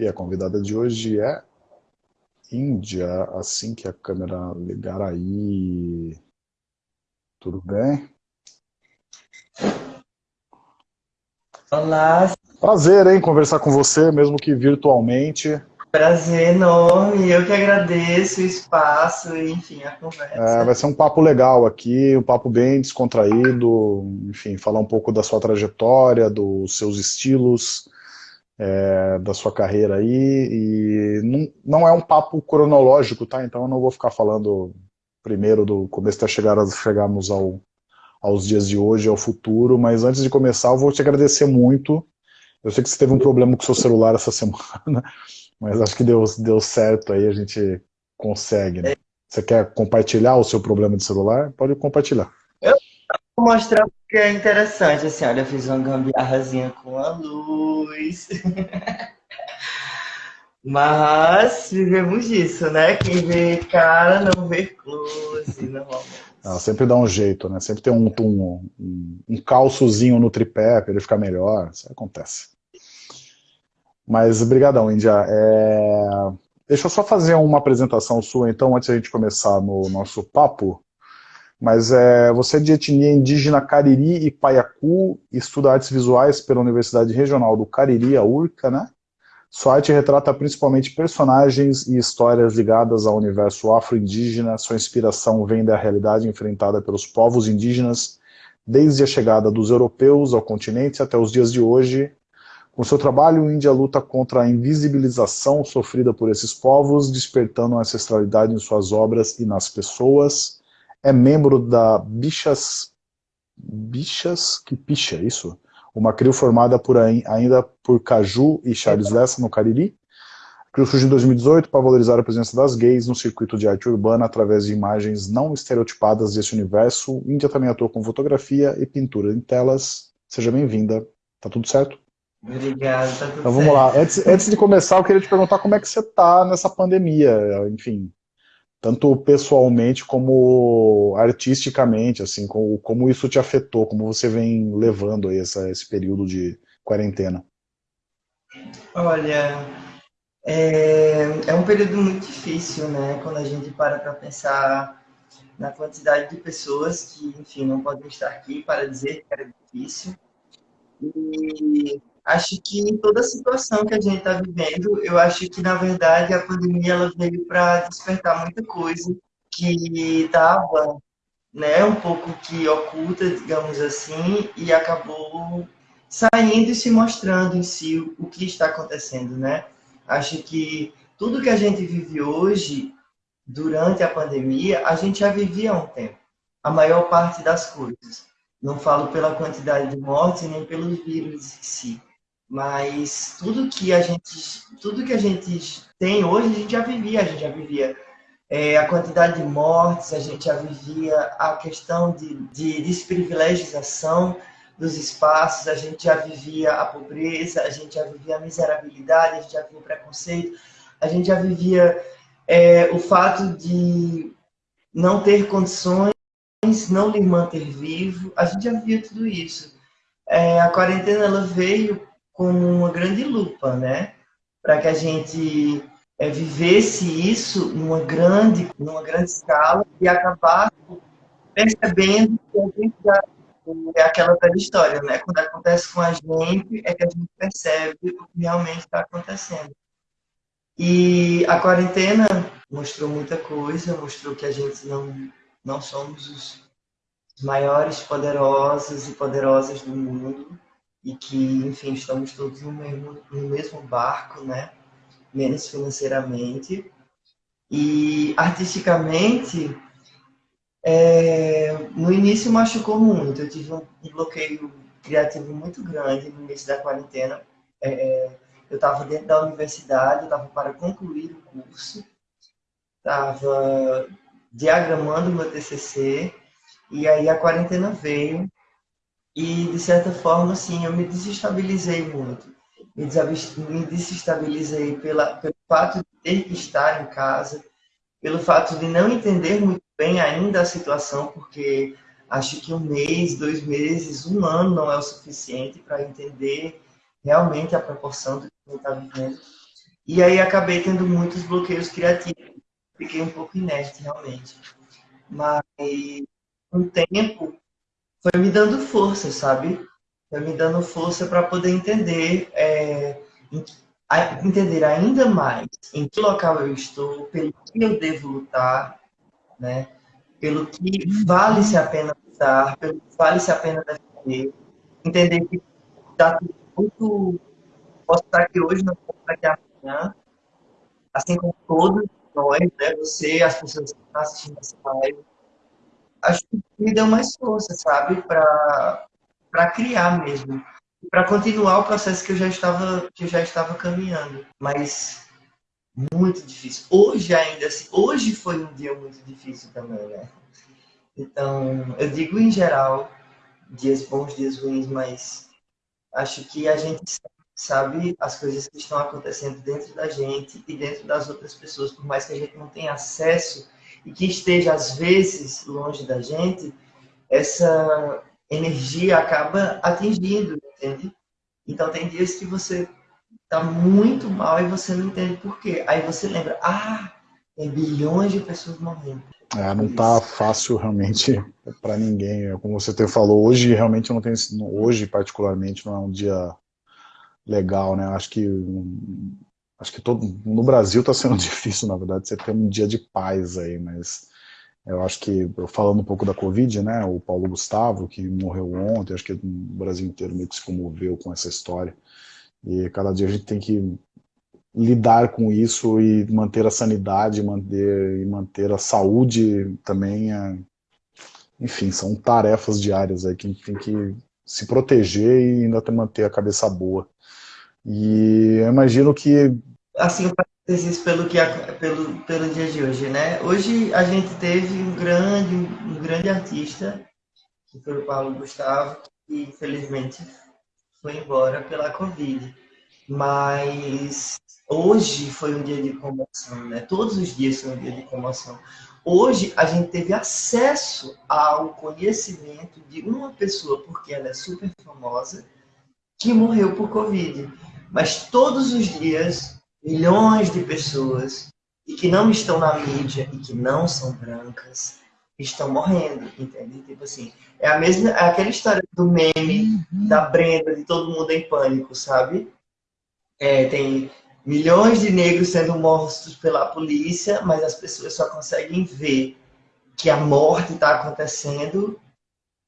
E a convidada de hoje é Índia, assim que a câmera ligar aí. Tudo bem? Olá. Prazer, hein, conversar com você, mesmo que virtualmente. Prazer enorme, eu que agradeço o espaço e, enfim, a conversa. É, vai ser um papo legal aqui, um papo bem descontraído, enfim, falar um pouco da sua trajetória, dos seus estilos, é, da sua carreira aí, e não, não é um papo cronológico, tá? Então eu não vou ficar falando primeiro do começo até chegar, chegarmos ao, aos dias de hoje, ao futuro, mas antes de começar eu vou te agradecer muito. Eu sei que você teve um problema com o seu celular essa semana, mas acho que deu, deu certo aí, a gente consegue, né? Você quer compartilhar o seu problema de celular? Pode compartilhar. Eu vou mostrar porque é interessante, assim, olha, eu fiz uma gambiarrazinha com a luz. Mas vivemos disso, né? Quem vê cara não vê close, normalmente. Sempre dá um jeito, né? Sempre tem um, um, um, um calçozinho no tripé para ele ficar melhor, isso acontece. Mas, brigadão, Índia. É... Deixa eu só fazer uma apresentação sua, então, antes da gente começar no nosso papo. Mas é, você é de etnia indígena Cariri e Paiacu, estuda artes visuais pela Universidade Regional do Cariri, a URCA, né? Sua arte retrata principalmente personagens e histórias ligadas ao universo afro-indígena. Sua inspiração vem da realidade enfrentada pelos povos indígenas desde a chegada dos europeus ao continente até os dias de hoje. Com seu trabalho, a Índia luta contra a invisibilização sofrida por esses povos, despertando a ancestralidade em suas obras e nas pessoas é membro da Bichas, Bichas que picha, isso? Uma CRIO formada por, ainda por Caju e Charles Lessa no Cariri. A CRIO surgiu em 2018 para valorizar a presença das gays no circuito de arte urbana através de imagens não estereotipadas desse universo. Índia também atua com fotografia e pintura em telas. Seja bem-vinda. Tá tudo certo? Obrigado, tá tudo Então vamos certo. lá. Antes, antes de começar, eu queria te perguntar como é que você tá nessa pandemia. Enfim, tanto pessoalmente como artisticamente, assim, como, como isso te afetou, como você vem levando aí essa, esse período de quarentena? Olha, é, é um período muito difícil, né? Quando a gente para para pensar na quantidade de pessoas que, enfim, não podem estar aqui para dizer que era difícil. E acho que em toda a situação que a gente está vivendo, eu acho que, na verdade, a pandemia ela veio para despertar muita coisa que estava né, um pouco que oculta, digamos assim, e acabou saindo e se mostrando em si o que está acontecendo, né? Acho que tudo que a gente vive hoje, durante a pandemia, a gente já vivia há um tempo. A maior parte das coisas. Não falo pela quantidade de mortes nem pelos vírus em si mas tudo que a gente tudo que a gente tem hoje a gente já vivia a gente já vivia é, a quantidade de mortes a gente já vivia a questão de, de desprivilegização dos espaços a gente já vivia a pobreza a gente já vivia a miserabilidade a gente já vivia o preconceito a gente já vivia é, o fato de não ter condições não lhe manter vivo a gente já vivia tudo isso. É, a quarentena ela veio como uma grande lupa, né? Para que a gente é, vivesse isso numa grande, numa grande escala e acabasse percebendo que a é aquela velha história, né? Quando acontece com a gente, é que a gente percebe o que realmente está acontecendo. E a quarentena mostrou muita coisa, mostrou que a gente não, não somos os maiores poderosos e poderosas do mundo, e que, enfim, estamos todos no mesmo, no mesmo barco, né? Menos financeiramente. E artisticamente, é, no início machucou muito. Eu tive um bloqueio criativo muito grande no início da quarentena. É, eu estava dentro da universidade, estava para concluir o curso, estava diagramando meu TCC, e aí a quarentena veio e, de certa forma, assim, eu me desestabilizei muito. Me desestabilizei pela, pelo fato de ter que estar em casa, pelo fato de não entender muito bem ainda a situação, porque acho que um mês, dois meses, um ano não é o suficiente para entender realmente a proporção do que está vivendo. E aí acabei tendo muitos bloqueios criativos. Fiquei um pouco inerte, realmente. Mas, um tempo, foi me dando força, sabe? Foi me dando força para poder entender, é, entender ainda mais em que local eu estou, pelo que eu devo lutar, né? Pelo que vale-se a pena lutar, pelo que vale-se a pena defender. Entender que dá tudo, posso estar aqui hoje, não posso estar aqui amanhã, assim como todos nós, né? Você, as pessoas que estão assistindo essa live, acho que me deu mais força, sabe, para criar mesmo, para continuar o processo que eu já estava que já estava caminhando, mas muito difícil. Hoje ainda assim, hoje foi um dia muito difícil também, né? Então, eu digo em geral, dias bons, dias ruins, mas acho que a gente sabe as coisas que estão acontecendo dentro da gente e dentro das outras pessoas, por mais que a gente não tenha acesso e que esteja às vezes longe da gente, essa energia acaba atingindo, entende? Então tem dias que você tá muito mal e você não entende por quê. Aí você lembra, ah, tem bilhões de pessoas morrendo. É, não tá fácil realmente para ninguém. É como você falou, hoje realmente não tem, hoje particularmente não é um dia legal, né? Acho que acho que todo no Brasil está sendo difícil, na verdade, você ter um dia de paz aí, mas eu acho que, falando um pouco da Covid, né, o Paulo Gustavo, que morreu ontem, acho que o Brasil inteiro meio que se comoveu com essa história, e cada dia a gente tem que lidar com isso e manter a sanidade, manter, e manter a saúde também, é, enfim, são tarefas diárias aí que a gente tem que se proteger e ainda manter a cabeça boa. E eu imagino que... Assim, um parênteses pelo, que, pelo, pelo dia de hoje, né? Hoje a gente teve um grande, um grande artista, que foi o Paulo Gustavo, que infelizmente foi embora pela Covid. Mas hoje foi um dia de comoção, né? Todos os dias são um dia de comoção. Hoje a gente teve acesso ao conhecimento de uma pessoa, porque ela é super famosa, que morreu por Covid. Mas todos os dias, milhões de pessoas e que não estão na mídia e que não são brancas estão morrendo, entende? Tipo assim, é a mesma, é aquela história do meme uhum. da Brenda, de todo mundo em pânico, sabe? É, tem milhões de negros sendo mortos pela polícia, mas as pessoas só conseguem ver que a morte está acontecendo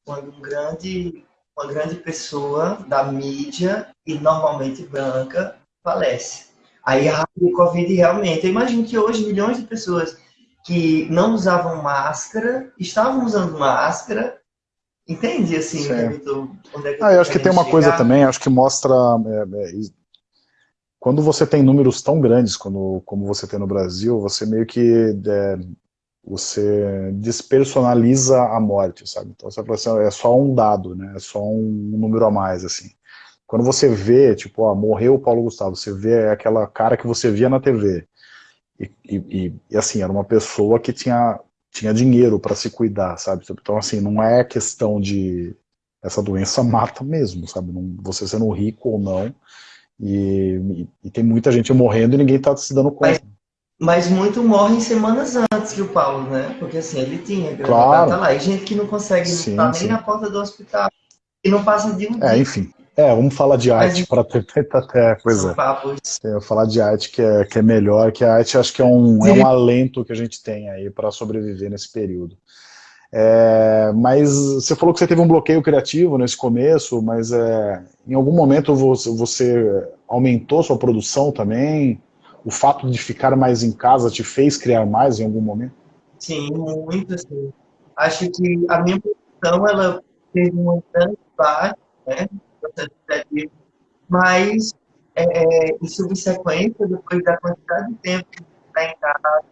quando um grande uma grande pessoa da mídia e normalmente branca falece. Aí a Covid realmente, eu imagino que hoje milhões de pessoas que não usavam máscara, estavam usando máscara, entende assim, onde é ah, eu acho que tem uma chegar? coisa também, acho que mostra é, é, quando você tem números tão grandes como, como você tem no Brasil, você meio que é, você despersonaliza a morte, sabe? Então você fala assim, é só um dado, né? É só um número a mais, assim. Quando você vê, tipo, ó, morreu o Paulo Gustavo, você vê aquela cara que você via na TV. E, e, e assim, era uma pessoa que tinha, tinha dinheiro para se cuidar, sabe? Então, assim, não é questão de... Essa doença mata mesmo, sabe? Não, você sendo rico ou não. E, e, tem muita gente morrendo e ninguém está se dando conta. Mas mas muito morre em semanas antes que o Paulo, né? Porque assim, ele tinha claro. tá lá. E gente que não consegue sim, estar nem na porta do hospital. E não passa de um É, dia. enfim. É, vamos falar de arte para tentar até coisa. É, falar de arte que é, que é melhor, que a arte acho que é um, é um alento que a gente tem aí para sobreviver nesse período. É, mas você falou que você teve um bloqueio criativo nesse começo, mas é, em algum momento você, você aumentou sua produção também? o fato de ficar mais em casa te fez criar mais em algum momento? Sim, muito, sim. Acho que a minha produção, ela teve uma grande parte, né, mas é, em subsequência, depois da quantidade de tempo que está em casa,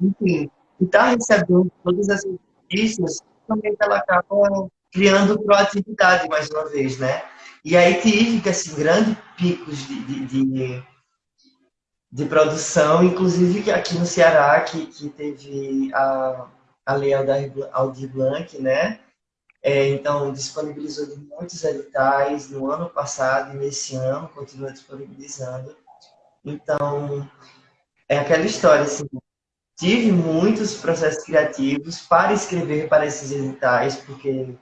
enfim, e está recebendo todas essas notícias, também ela acaba criando proatividade mais uma vez, né? E aí tive, assim, grandes picos de, de, de de produção, inclusive aqui no Ceará, que, que teve a, a Lei Aldir Blanc, né? É, então, disponibilizou muitos editais no ano passado e nesse ano continua disponibilizando. Então, é aquela história, assim, tive muitos processos criativos para escrever para esses editais, porque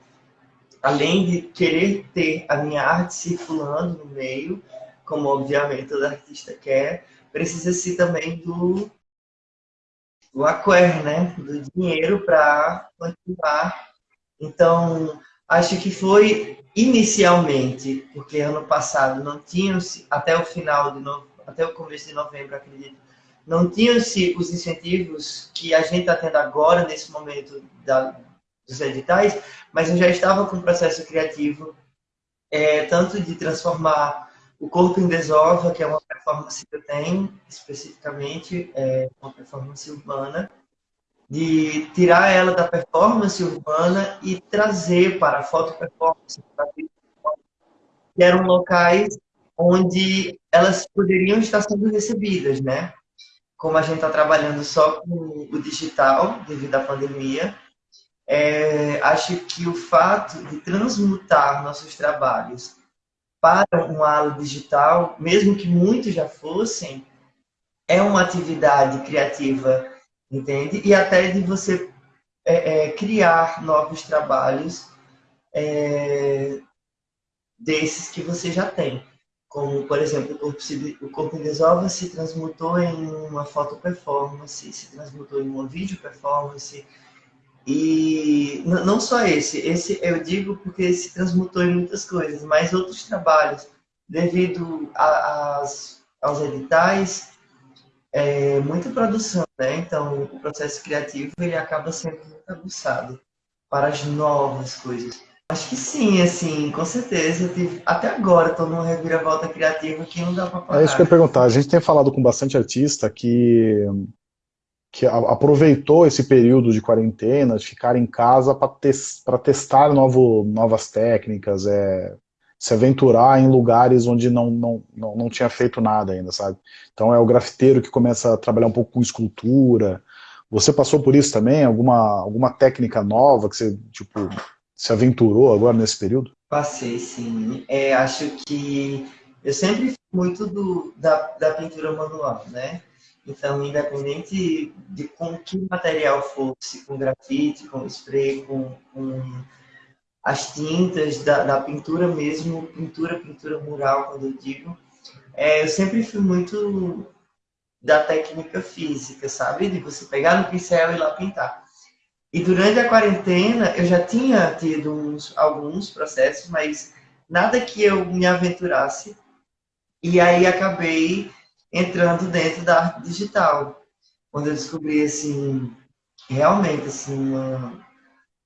além de querer ter a minha arte circulando no meio, como obviamente todo artista quer, precisa-se também do, do acquire, né? do dinheiro para continuar. Então, acho que foi inicialmente, porque ano passado não tinham até o final de até o começo de novembro, acredito, não tinham-se os incentivos que a gente está tendo agora, nesse momento da, dos editais, mas eu já estava com um processo criativo, é, tanto de transformar o corpo em desova, que é uma performance que eu tenho, especificamente, é uma performance urbana, de tirar ela da performance urbana e trazer para a foto performance, que eram locais onde elas poderiam estar sendo recebidas, né? como a gente está trabalhando só com o digital devido à pandemia, é, acho que o fato de transmutar nossos trabalhos para uma aula digital, mesmo que muitos já fossem, é uma atividade criativa, entende? E até de você é, é, criar novos trabalhos é, desses que você já tem como, por exemplo, o corpo, se, em desova se transmutou em uma foto performance, se transmutou em uma vídeo performance, e não só esse, esse eu digo porque se transmutou em muitas coisas, mas outros trabalhos, devido a, as, aos editais, é, muita produção, né? Então, o processo criativo ele acaba sendo muito aguçado para as novas coisas. Acho que sim, assim, com certeza. Até agora estou numa reviravolta criativa que não dá para parar. É isso que eu ia perguntar. A gente tem falado com bastante artista que, que aproveitou esse período de quarentena, de ficar em casa para tes, testar novo, novas técnicas, é, se aventurar em lugares onde não, não, não, não tinha feito nada ainda, sabe? Então é o grafiteiro que começa a trabalhar um pouco com escultura. Você passou por isso também? Alguma, alguma técnica nova que você, tipo se aventurou agora nesse período? Passei, sim. É, acho que eu sempre fui muito do, da, da pintura manual, né? Então, independente de com que material fosse, com grafite, com spray, com, com as tintas da, da, pintura mesmo, pintura, pintura mural, quando eu digo, é, eu sempre fui muito da técnica física, sabe? De você pegar no pincel e lá pintar. E durante a quarentena eu já tinha tido uns, alguns processos, mas nada que eu me aventurasse. E aí acabei entrando dentro da arte digital, quando eu descobri assim realmente assim uma,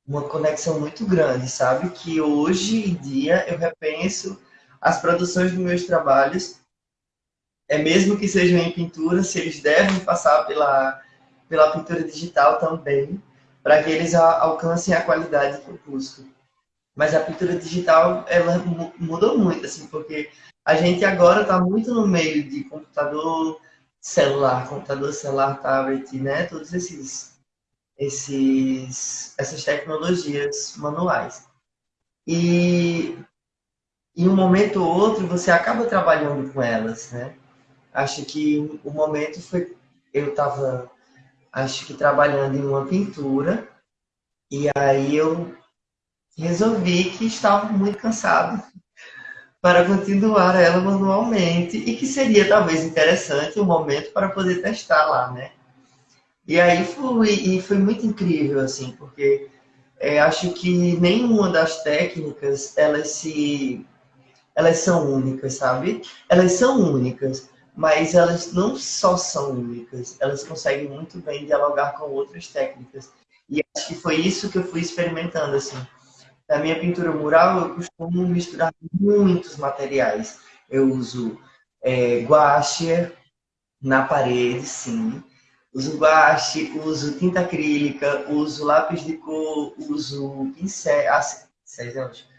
uma conexão muito grande, sabe? Que hoje em dia eu repenso as produções dos meus trabalhos, é mesmo que sejam em pintura, se eles devem passar pela pela pintura digital também para que eles alcancem a qualidade que eu busco. Mas a pintura digital, ela mudou muito, assim, porque a gente agora está muito no meio de computador celular, computador celular, tablet, né? Todos esses, esses, essas tecnologias manuais. E em um momento ou outro você acaba trabalhando com elas, né? Acho que o momento foi eu estava acho que trabalhando em uma pintura. E aí eu resolvi que estava muito cansado para continuar ela manualmente e que seria talvez interessante um momento para poder testar lá, né? E aí fui, e foi muito incrível, assim, porque é, acho que nenhuma das técnicas, elas se... Elas são únicas, sabe? Elas são únicas, mas elas não só são únicas, elas conseguem muito bem dialogar com outras técnicas. E acho que foi isso que eu fui experimentando, assim. Na minha pintura mural, eu costumo misturar muitos materiais. Eu uso é, guache na parede, sim. Uso guache, uso tinta acrílica, uso lápis de cor, uso pincel... Ah, pincéis, é ótimo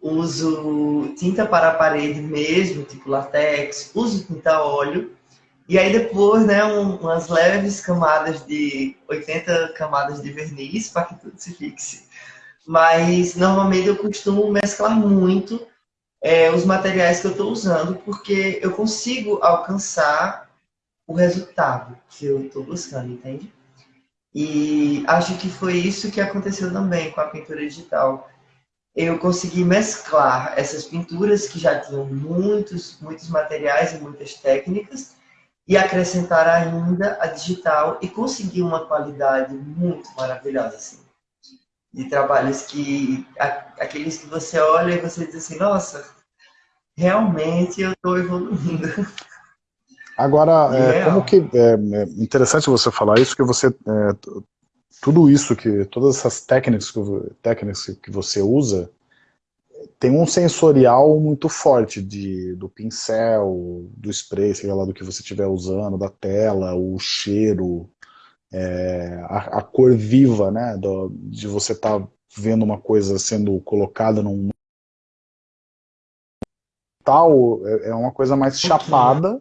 uso tinta para a parede mesmo, tipo latex, uso tinta óleo, e aí depois, né, um, umas leves camadas de 80 camadas de verniz para que tudo se fixe. Mas normalmente eu costumo mesclar muito é, os materiais que eu estou usando, porque eu consigo alcançar o resultado que eu estou buscando, entende? E acho que foi isso que aconteceu também com a pintura digital. Eu consegui mesclar essas pinturas que já tinham muitos, muitos materiais e muitas técnicas e acrescentar ainda a digital e conseguir uma qualidade muito maravilhosa, assim. De trabalhos que, aqueles que você olha e você diz assim, nossa, realmente eu estou evoluindo. Agora, é, como que é, é, interessante você falar isso, que você é, tudo isso que todas essas técnicas que, técnicas que você usa tem um sensorial muito forte de, do pincel, do spray, sei lá, do que você estiver usando, da tela, o cheiro, é, a, a, cor viva, né, do, de você estar tá vendo uma coisa sendo colocada num tal, é, é uma coisa mais chapada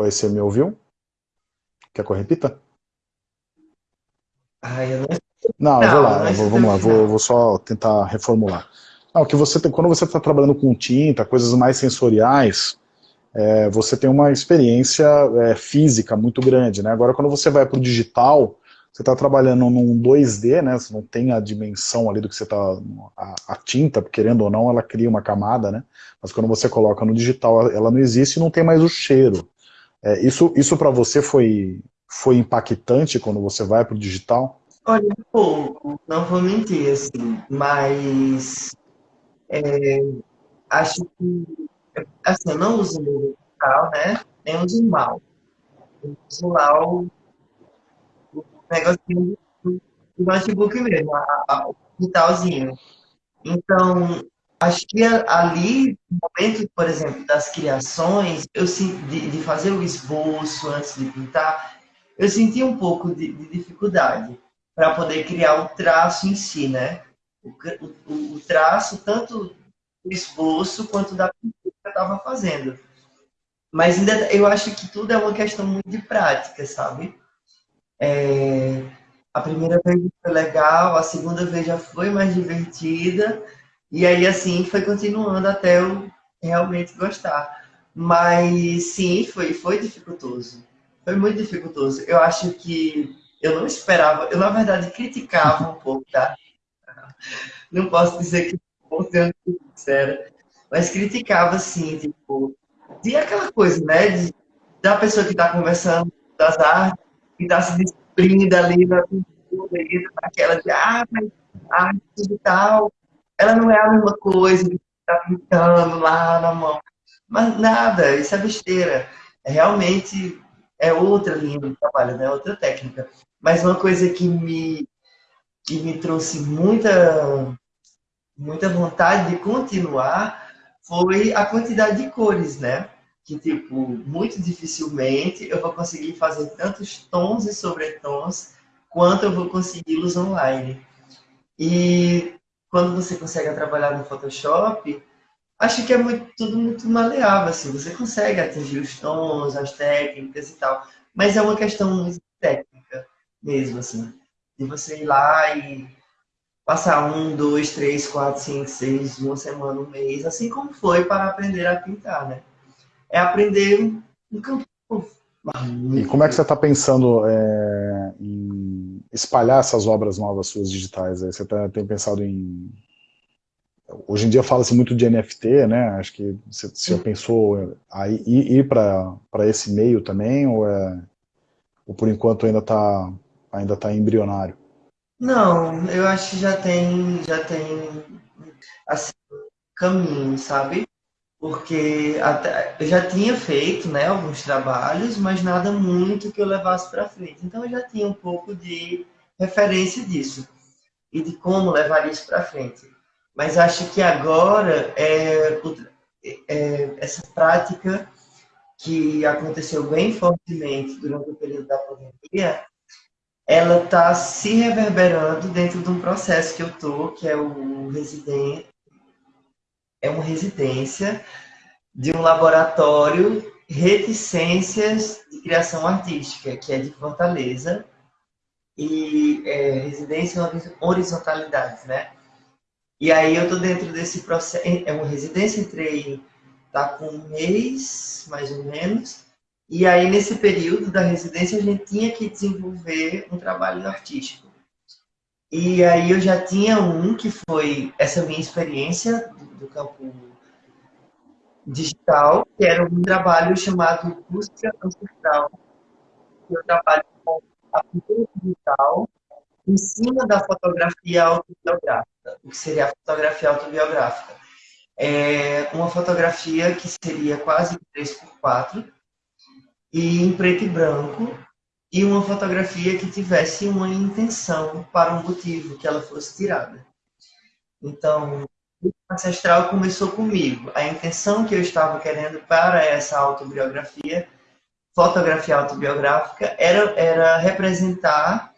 Oi, você me ouviu? Quer que eu repita? Ah, eu não... Não, eu vou lá, vou, vamos lá, vou, vou, só tentar reformular. Não, que você tem, quando você está trabalhando com tinta, coisas mais sensoriais, é, você tem uma experiência é, física muito grande, né? Agora, quando você vai para o digital, você está trabalhando num 2D, né? Você não tem a dimensão ali do que você está... A, a, tinta, querendo ou não, ela cria uma camada, né? Mas quando você coloca no digital, ela não existe e não tem mais o cheiro. É, isso isso para você foi, foi impactante quando você vai para o digital? Olha, um pouco, não vou mentir, assim, mas é, acho que, assim, eu não uso o digital, né, nem uso mal. Eu uso lá o, o negocinho do, do notebook mesmo, a, a, o digitalzinho. Então, acho que ali, no momento, por exemplo, das criações, eu de, de fazer o esboço antes de pintar, eu senti um pouco de, de dificuldade para poder criar o traço em si, né? O, o, o traço, tanto do esboço quanto da pintura que eu estava fazendo. Mas ainda eu acho que tudo é uma questão muito de prática, sabe? É, a primeira vez foi legal, a segunda vez já foi mais divertida, e aí, assim, foi continuando até eu realmente gostar. Mas, sim, foi, foi dificultoso. Foi muito dificultoso. Eu acho que eu não esperava, eu, na verdade, criticava um pouco, tá? Não posso dizer que sendo sincera, mas criticava, assim, tipo, de aquela coisa, né? De, da pessoa que está conversando das artes, que está se descobrindo ali na naquela de, ah, mas arte digital ela não é a mesma coisa que está pintando lá na mão. Mas nada, isso é besteira. Realmente é outra linha de trabalho, né? outra técnica. Mas uma coisa que me, que me trouxe muita, muita vontade de continuar foi a quantidade de cores, né? Que, tipo, muito dificilmente eu vou conseguir fazer tantos tons e sobretons quanto eu vou consegui-los online. E quando você consegue trabalhar no Photoshop, acho que é muito, tudo muito maleável, assim, você consegue atingir os tons, as técnicas e tal, mas é uma questão muito técnica mesmo, assim, de você ir lá e passar um, dois, três, quatro, cinco, seis, uma semana, um mês, assim como foi para aprender a pintar, né? É aprender um campo e como é que você está pensando é, em espalhar essas obras novas suas digitais? Você tá, tem pensado em... Hoje em dia fala-se muito de NFT, né? Acho que você, você já pensou ir, ir para esse meio também, ou, é, ou por enquanto ainda está ainda tá embrionário? Não, eu acho que já tem, já tem assim, caminho, sabe? Porque até, eu já tinha feito né, alguns trabalhos, mas nada muito que eu levasse para frente. Então eu já tinha um pouco de referência disso e de como levar isso para frente. Mas acho que agora é, é, essa prática que aconteceu bem fortemente durante o período da pandemia, ela está se reverberando dentro de um processo que eu estou, que é o residente, é uma residência de um laboratório Reticências de Criação Artística, que é de Fortaleza, e é, residência em horizontalidades, né? E aí eu tô dentro desse processo, é uma residência, entrei, tá com um mês, mais ou menos, e aí nesse período da residência a gente tinha que desenvolver um trabalho artístico. E aí eu já tinha um que foi essa minha experiência do campo digital, que era um trabalho chamado Busca Ancestral. Eu trabalho com a pintura digital em cima da fotografia autobiográfica, o que seria a fotografia autobiográfica. É uma fotografia que seria quase 3x4 e em preto e branco, e uma fotografia que tivesse uma intenção para um motivo que ela fosse tirada. Então, ancestral começou comigo. A intenção que eu estava querendo para essa autobiografia, fotografia autobiográfica, era, era representar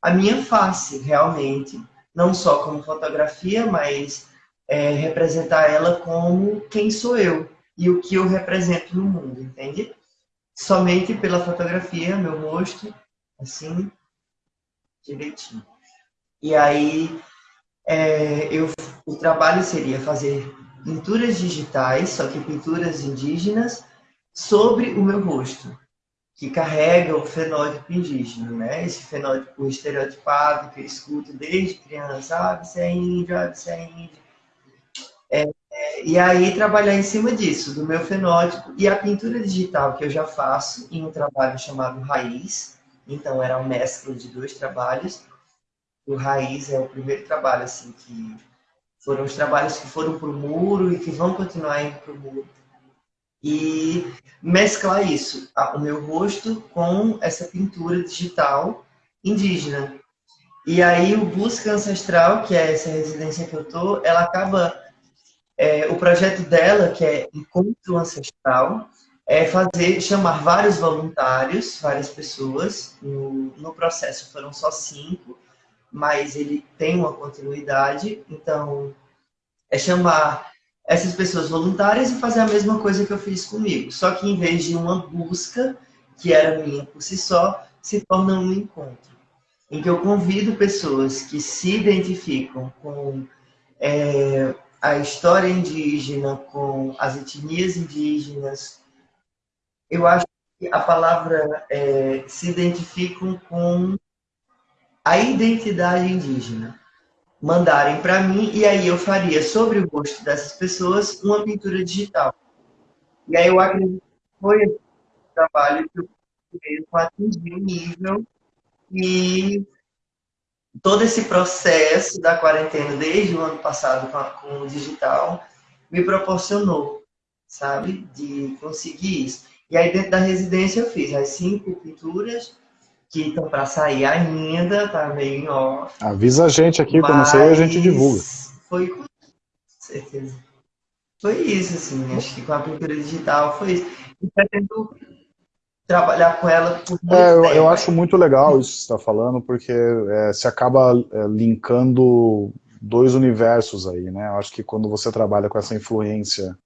a minha face, realmente. Não só como fotografia, mas é, representar ela como quem sou eu e o que eu represento no mundo, entende? Somente pela fotografia, meu rosto, assim, direitinho. E aí, é, eu, o trabalho seria fazer pinturas digitais, só que pinturas indígenas, sobre o meu rosto que carrega o fenótipo indígena, né? Esse fenótipo estereotipado que eu escuto desde criança, ah, você é índio, ah, você é índio. É, é, e aí trabalhar em cima disso, do meu fenótipo e a pintura digital que eu já faço em um trabalho chamado Raiz. Então era uma mescla de dois trabalhos. O Raiz é o primeiro trabalho assim que foram os trabalhos que foram para o muro e que vão continuar indo para o muro e mesclar isso, o meu rosto com essa pintura digital indígena. E aí o Busca Ancestral, que é essa residência que eu tô, ela acaba é, o projeto dela, que é Encontro Ancestral, é fazer chamar vários voluntários, várias pessoas. No, no processo foram só cinco, mas ele tem uma continuidade. Então é chamar essas pessoas voluntárias e fazer a mesma coisa que eu fiz comigo. Só que em vez de uma busca, que era minha por si só, se torna um encontro. Em que eu convido pessoas que se identificam com é, a história indígena, com as etnias indígenas. Eu acho que a palavra é, se identificam com a identidade indígena mandarem para mim e aí eu faria sobre o rosto dessas pessoas uma pintura digital. E aí eu acredito que foi esse trabalho que eu mesmo atingir o nível e todo esse processo da quarentena desde o ano passado com, a, com o digital me proporcionou, sabe, de conseguir isso. E aí dentro da residência eu fiz as cinco pinturas que estão para sair ainda, tá meio em off. Avisa a gente aqui, quando sair a gente divulga. Foi com certeza. Foi isso, assim, acho que com a pintura digital foi isso. E pretendo trabalhar com ela por muito é, eu, eu, acho muito legal isso que você está falando, porque é, se acaba é, linkando dois universos aí, né? Eu acho que quando você trabalha com essa influência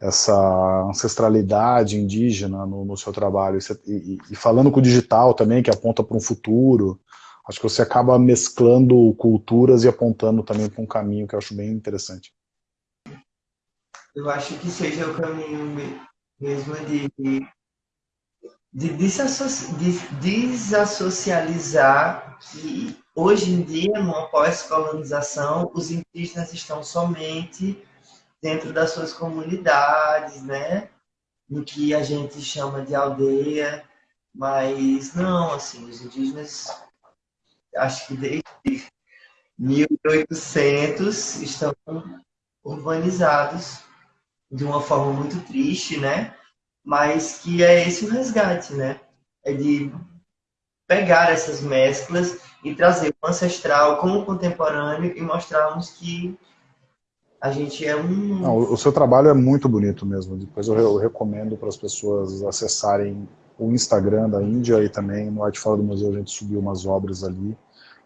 essa ancestralidade indígena no, no seu trabalho, e, e, falando com o digital também, que aponta para um futuro, acho que você acaba mesclando culturas e apontando também para um caminho que eu acho bem interessante. Eu acho que seja o caminho mesmo de, de, de desassocializar que hoje em dia, numa pós-colonização, os indígenas estão somente dentro das suas comunidades, né? No que a gente chama de aldeia, mas não, assim, os indígenas, acho que desde 1800 estão urbanizados de uma forma muito triste, né? Mas que é esse o resgate, né? É de pegar essas mesclas e trazer o ancestral com o contemporâneo e mostrarmos que a gente é um... Não, o seu trabalho é muito bonito mesmo, depois eu, eu recomendo para as pessoas acessarem o Instagram da Índia e também no Arte Fora do Museu a gente subiu umas obras ali,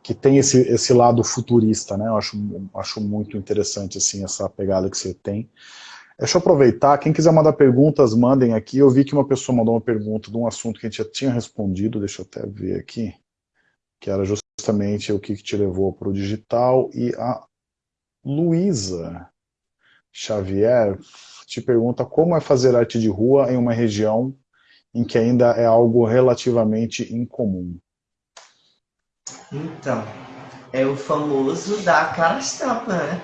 que tem esse, esse lado futurista, né, eu acho, acho muito interessante assim, essa pegada que você tem. Deixa eu aproveitar, quem quiser mandar perguntas, mandem aqui, eu vi que uma pessoa mandou uma pergunta de um assunto que a gente já tinha respondido, deixa eu até ver aqui, que era justamente o que te levou para o digital e a Luísa Xavier te pergunta como é fazer arte de rua em uma região em que ainda é algo relativamente incomum. Então, é o famoso da cara estampa, né?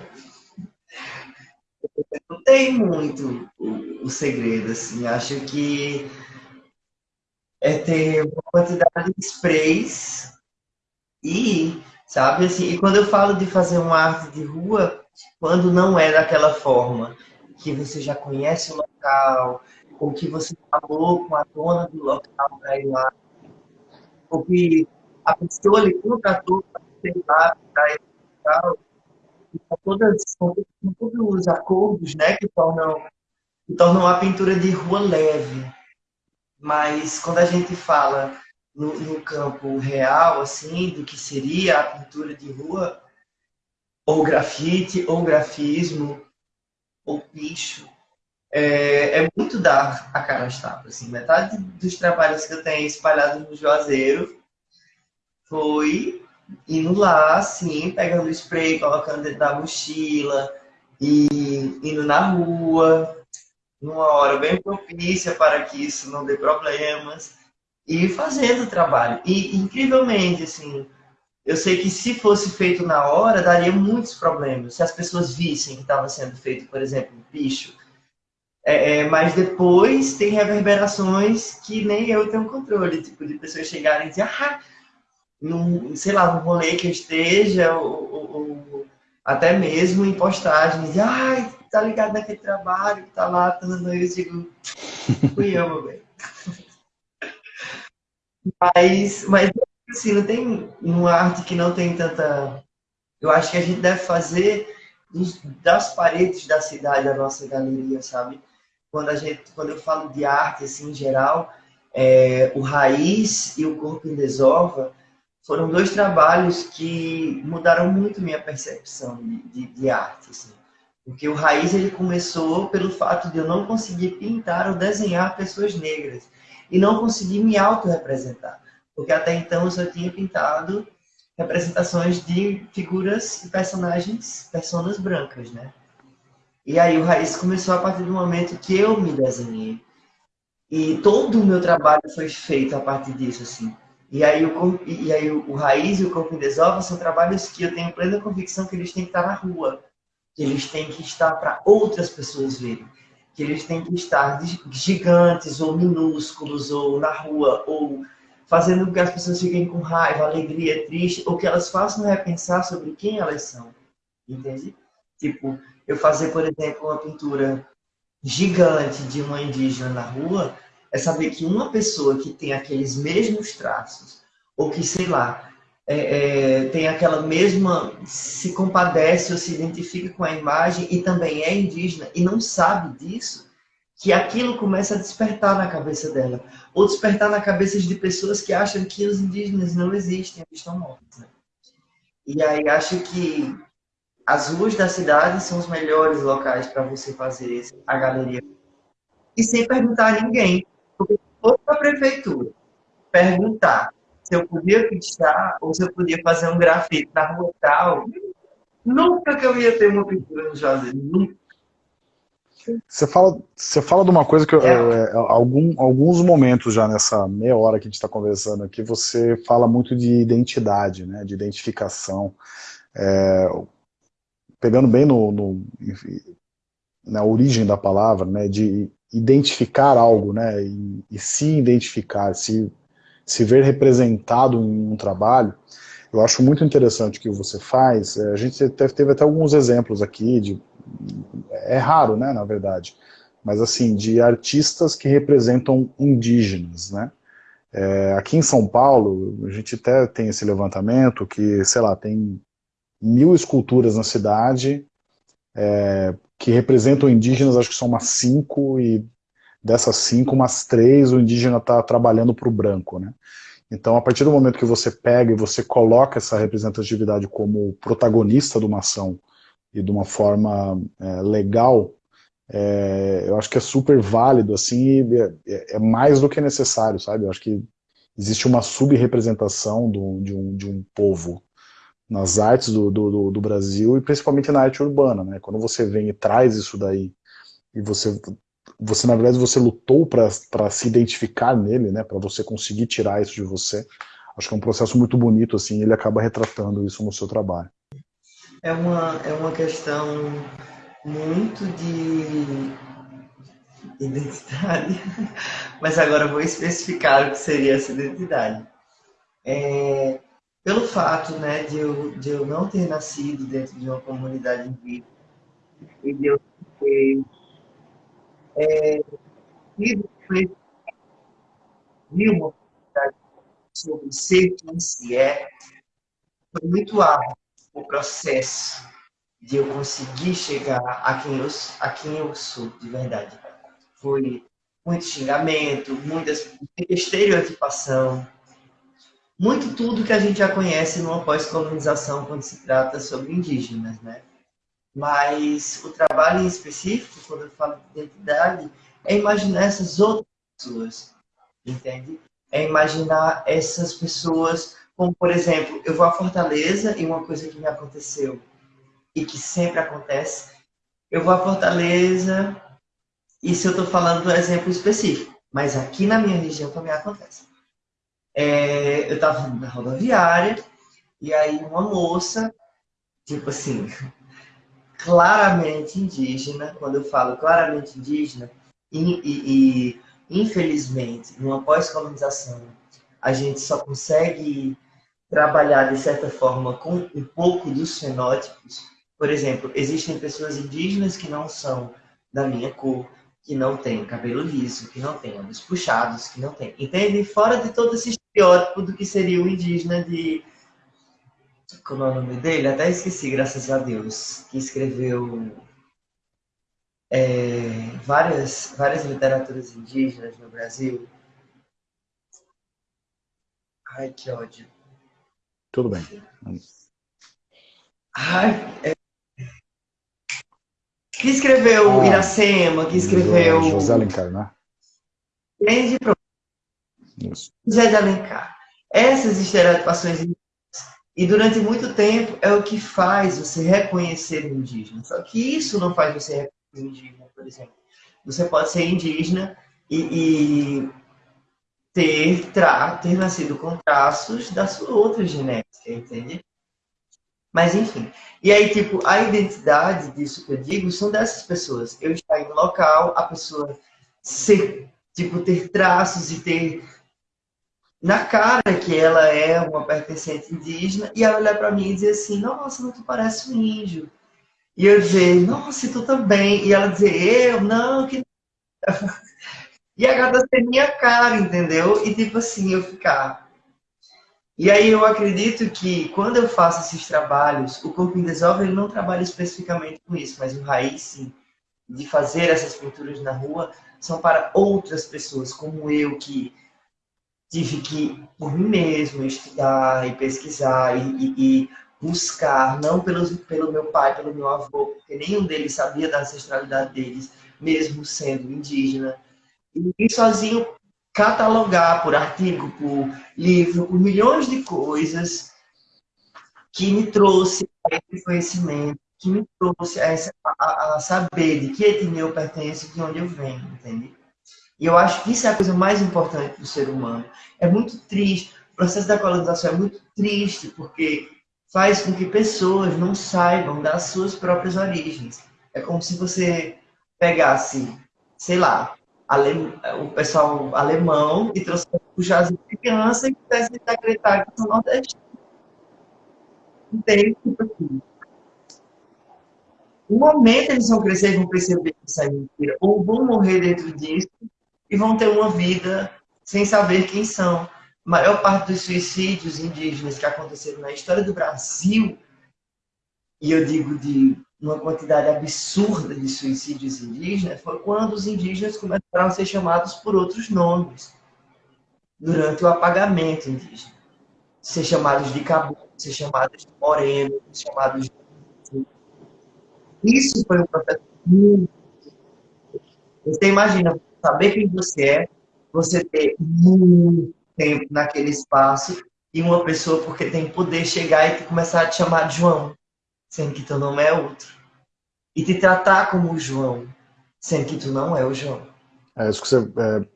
Não tem muito o, o segredo, assim. Acho que é ter uma quantidade de sprays e, sabe, assim, e quando eu falo de fazer uma arte de rua, quando não é daquela forma que você já conhece o local, ou que você falou com a dona do local para ir lá, ou que a pessoa lhe contratou para ir lá para ir local, com, todas, com todos os acordos né, que, tornam, que tornam a pintura de rua leve. Mas quando a gente fala no, no campo real, assim, do que seria a pintura de rua, ou grafite, ou grafismo, ou picho, é, é muito dar a cara às tapas. Assim. Metade dos trabalhos que eu tenho espalhados no Juazeiro foi indo lá, assim, pegando spray, colocando dentro da mochila, e indo na rua, numa hora bem propícia para que isso não dê problemas, e fazendo o trabalho. E, incrivelmente, assim, eu sei que se fosse feito na hora, daria muitos problemas. Se as pessoas vissem que estava sendo feito, por exemplo, bicho. É, é, mas depois tem reverberações que nem eu tenho controle. Tipo, de pessoas chegarem e dizer, ah, num, sei lá, num rolê que eu esteja, ou, ou, ou até mesmo em postagens, ai, tá ligado naquele trabalho, tá lá, tá eu digo, fui eu, meu bem. mas, mas assim, não tem uma arte que não tem tanta. Eu acho que a gente deve fazer dos, das paredes da cidade a nossa galeria, sabe? Quando, a gente, quando eu falo de arte, assim, em geral, é, o Raiz e o Corpo em Desova foram dois trabalhos que mudaram muito minha percepção de, de, de arte, assim. Porque o Raiz ele começou pelo fato de eu não conseguir pintar ou desenhar pessoas negras e não conseguir me autorrepresentar porque até então eu só tinha pintado representações de figuras e personagens, personas brancas, né? E aí o Raiz começou a partir do momento que eu me desenhei. E todo o meu trabalho foi feito a partir disso, assim. E aí o, e aí o, Raiz e o Corpo em Desova são trabalhos que eu tenho plena convicção que eles têm que estar na rua. Que eles têm que estar para outras pessoas verem. Que eles têm que estar gigantes ou minúsculos, ou na rua, ou fazendo com que as pessoas fiquem com raiva, alegria, triste, ou que elas façam repensar sobre quem elas são. Entende? Tipo, eu fazer, por exemplo, uma pintura gigante de uma indígena na rua, é saber que uma pessoa que tem aqueles mesmos traços, ou que, sei lá, é, é, tem aquela mesma, se compadece ou se identifica com a imagem e também é indígena e não sabe disso, que aquilo começa a despertar na cabeça dela. Ou despertar na cabeça de pessoas que acham que os indígenas não existem, estão mortos. Né? E aí acho que as ruas da cidade são os melhores locais para você fazer a galeria. E sem perguntar a ninguém. For para a prefeitura perguntar se eu podia pichar ou se eu podia fazer um grafite na rua tal, nunca que eu ia ter uma pintura no Juazeiro. Nunca. Você fala, você fala de uma coisa que eu, é. é, algum, alguns momentos já nessa meia hora que a gente está conversando aqui, você fala muito de identidade, né, de identificação. É, pegando bem no, no, na origem da palavra, né, de identificar algo, né, e, e se identificar, se, se ver representado em um trabalho, eu acho muito interessante o que você faz. É, a gente teve, até alguns exemplos aqui de é raro, né, na verdade, mas assim, de artistas que representam indígenas, né. É, aqui em São Paulo, a gente até tem esse levantamento que, sei lá, tem mil esculturas na cidade é, que representam indígenas, acho que são umas cinco, e dessas cinco, umas três, o indígena está trabalhando para o branco, né. Então, a partir do momento que você pega e você coloca essa representatividade como protagonista de uma ação e de uma forma é, legal, é, eu acho que é super válido, assim, é, é, mais do que necessário, sabe? Eu acho que existe uma sub-representação de, um, de um povo nas artes do, do, do, Brasil e principalmente na arte urbana, né? Quando você vem e traz isso daí e você, você na verdade, você lutou para se identificar nele, né? Para você conseguir tirar isso de você. Acho que é um processo muito bonito, assim, ele acaba retratando isso no seu trabalho. É uma, é uma questão muito de identidade, mas agora vou especificar o que seria essa identidade. É, pelo fato né, de, eu, de eu não ter nascido dentro de uma comunidade indígena e de eu ter é, uma oportunidade sobre ser quem se é, foi muito árduo o processo de eu conseguir chegar a quem eu, a quem eu sou de verdade. Foi muito xingamento, muitas, muita estereotipação, muito tudo que a gente já conhece numa pós-colonização quando se trata sobre indígenas, né? Mas o trabalho em específico, quando eu falo de identidade, é imaginar essas outras pessoas, entende? É imaginar essas pessoas, como por exemplo, eu vou a Fortaleza e uma coisa que me aconteceu e que sempre acontece, eu vou a Fortaleza e se eu estou falando do exemplo específico, mas aqui na minha região também acontece é, eu estava na rodoviária e aí uma moça, tipo assim, claramente indígena, quando eu falo claramente indígena, e, e, e infelizmente, numa pós-colonização, a gente só consegue trabalhar de certa forma com um pouco dos fenótipos. Por exemplo, existem pessoas indígenas que não são da minha cor, que não têm cabelo liso, que não têm olhos puxados, que não têm. Entende? Fora de todo esse estereótipo do que seria o indígena de. Como é o nome dele? Até esqueci, graças a Deus. Que escreveu é, várias, várias literaturas indígenas no Brasil. Ai, que ódio. Tudo bem. Ai, é... Que escreveu ah, Iracema, que escreveu. José Alencar, né? Grande. José de Alencar. Essas estereotipações e durante muito tempo é o que faz você reconhecer o indígena. Só que isso não faz você reconhecer o indígena, por exemplo. Você pode ser indígena e, e ter, tra, ter nascido com traços da sua outra genética, entende? Mas enfim. E aí, tipo, a identidade disso que eu digo são dessas pessoas. Eu estar em local, a pessoa ser, tipo, ter traços e ter na cara que ela é uma pertencente indígena e ela olhar para mim e dizer assim, nossa, não tu parece um índio. E eu dizer, nossa, tu também. E ela dizer, eu, não, que... e a gata ser minha cara, entendeu? E tipo assim, eu ficar... E aí eu acredito que quando eu faço esses trabalhos, o Corpo em Desolve ele não trabalha especificamente com isso, mas o raiz, sim, de fazer essas pinturas na rua, são para outras pessoas, como eu, que tive que, por mim mesmo, estudar e pesquisar e, e, e buscar, não pelos, pelo meu pai, pelo meu avô, porque nenhum deles sabia da ancestralidade deles, mesmo sendo indígena. E sozinho catalogar por artigo, por livro, por milhões de coisas que me trouxe esse conhecimento, que me trouxe a, a, a saber de que etnia eu pertenço, de onde eu venho, entende? E eu acho que isso é a coisa mais importante do ser humano. É muito triste, o processo da colonização é muito triste, porque faz com que pessoas não saibam das suas próprias origens. É como se você pegasse, sei lá, o pessoal alemão e trouxe o jazz de criança e quisesse acreditar que são nordestinos. Entende? Tipo assim. Um momento eles vão crescer e vão perceber que isso é mentira, ou vão morrer dentro disso, e vão ter uma vida sem saber quem são. A maior parte dos suicídios indígenas que aconteceram na história do Brasil, e eu digo de uma quantidade absurda de suicídios indígenas, foi quando os indígenas começaram a ser chamados por outros nomes durante o apagamento indígena. Ser chamados de caboclo, ser chamados de moreno, ser chamados de... Isso foi um processo muito... Você imagina, saber quem você é, você ter muito tempo naquele espaço e uma pessoa porque tem poder chegar e começar a te chamar de João, sendo que teu nome é outro. E te tratar como o João, sendo que tu não é o João. É isso que você... É...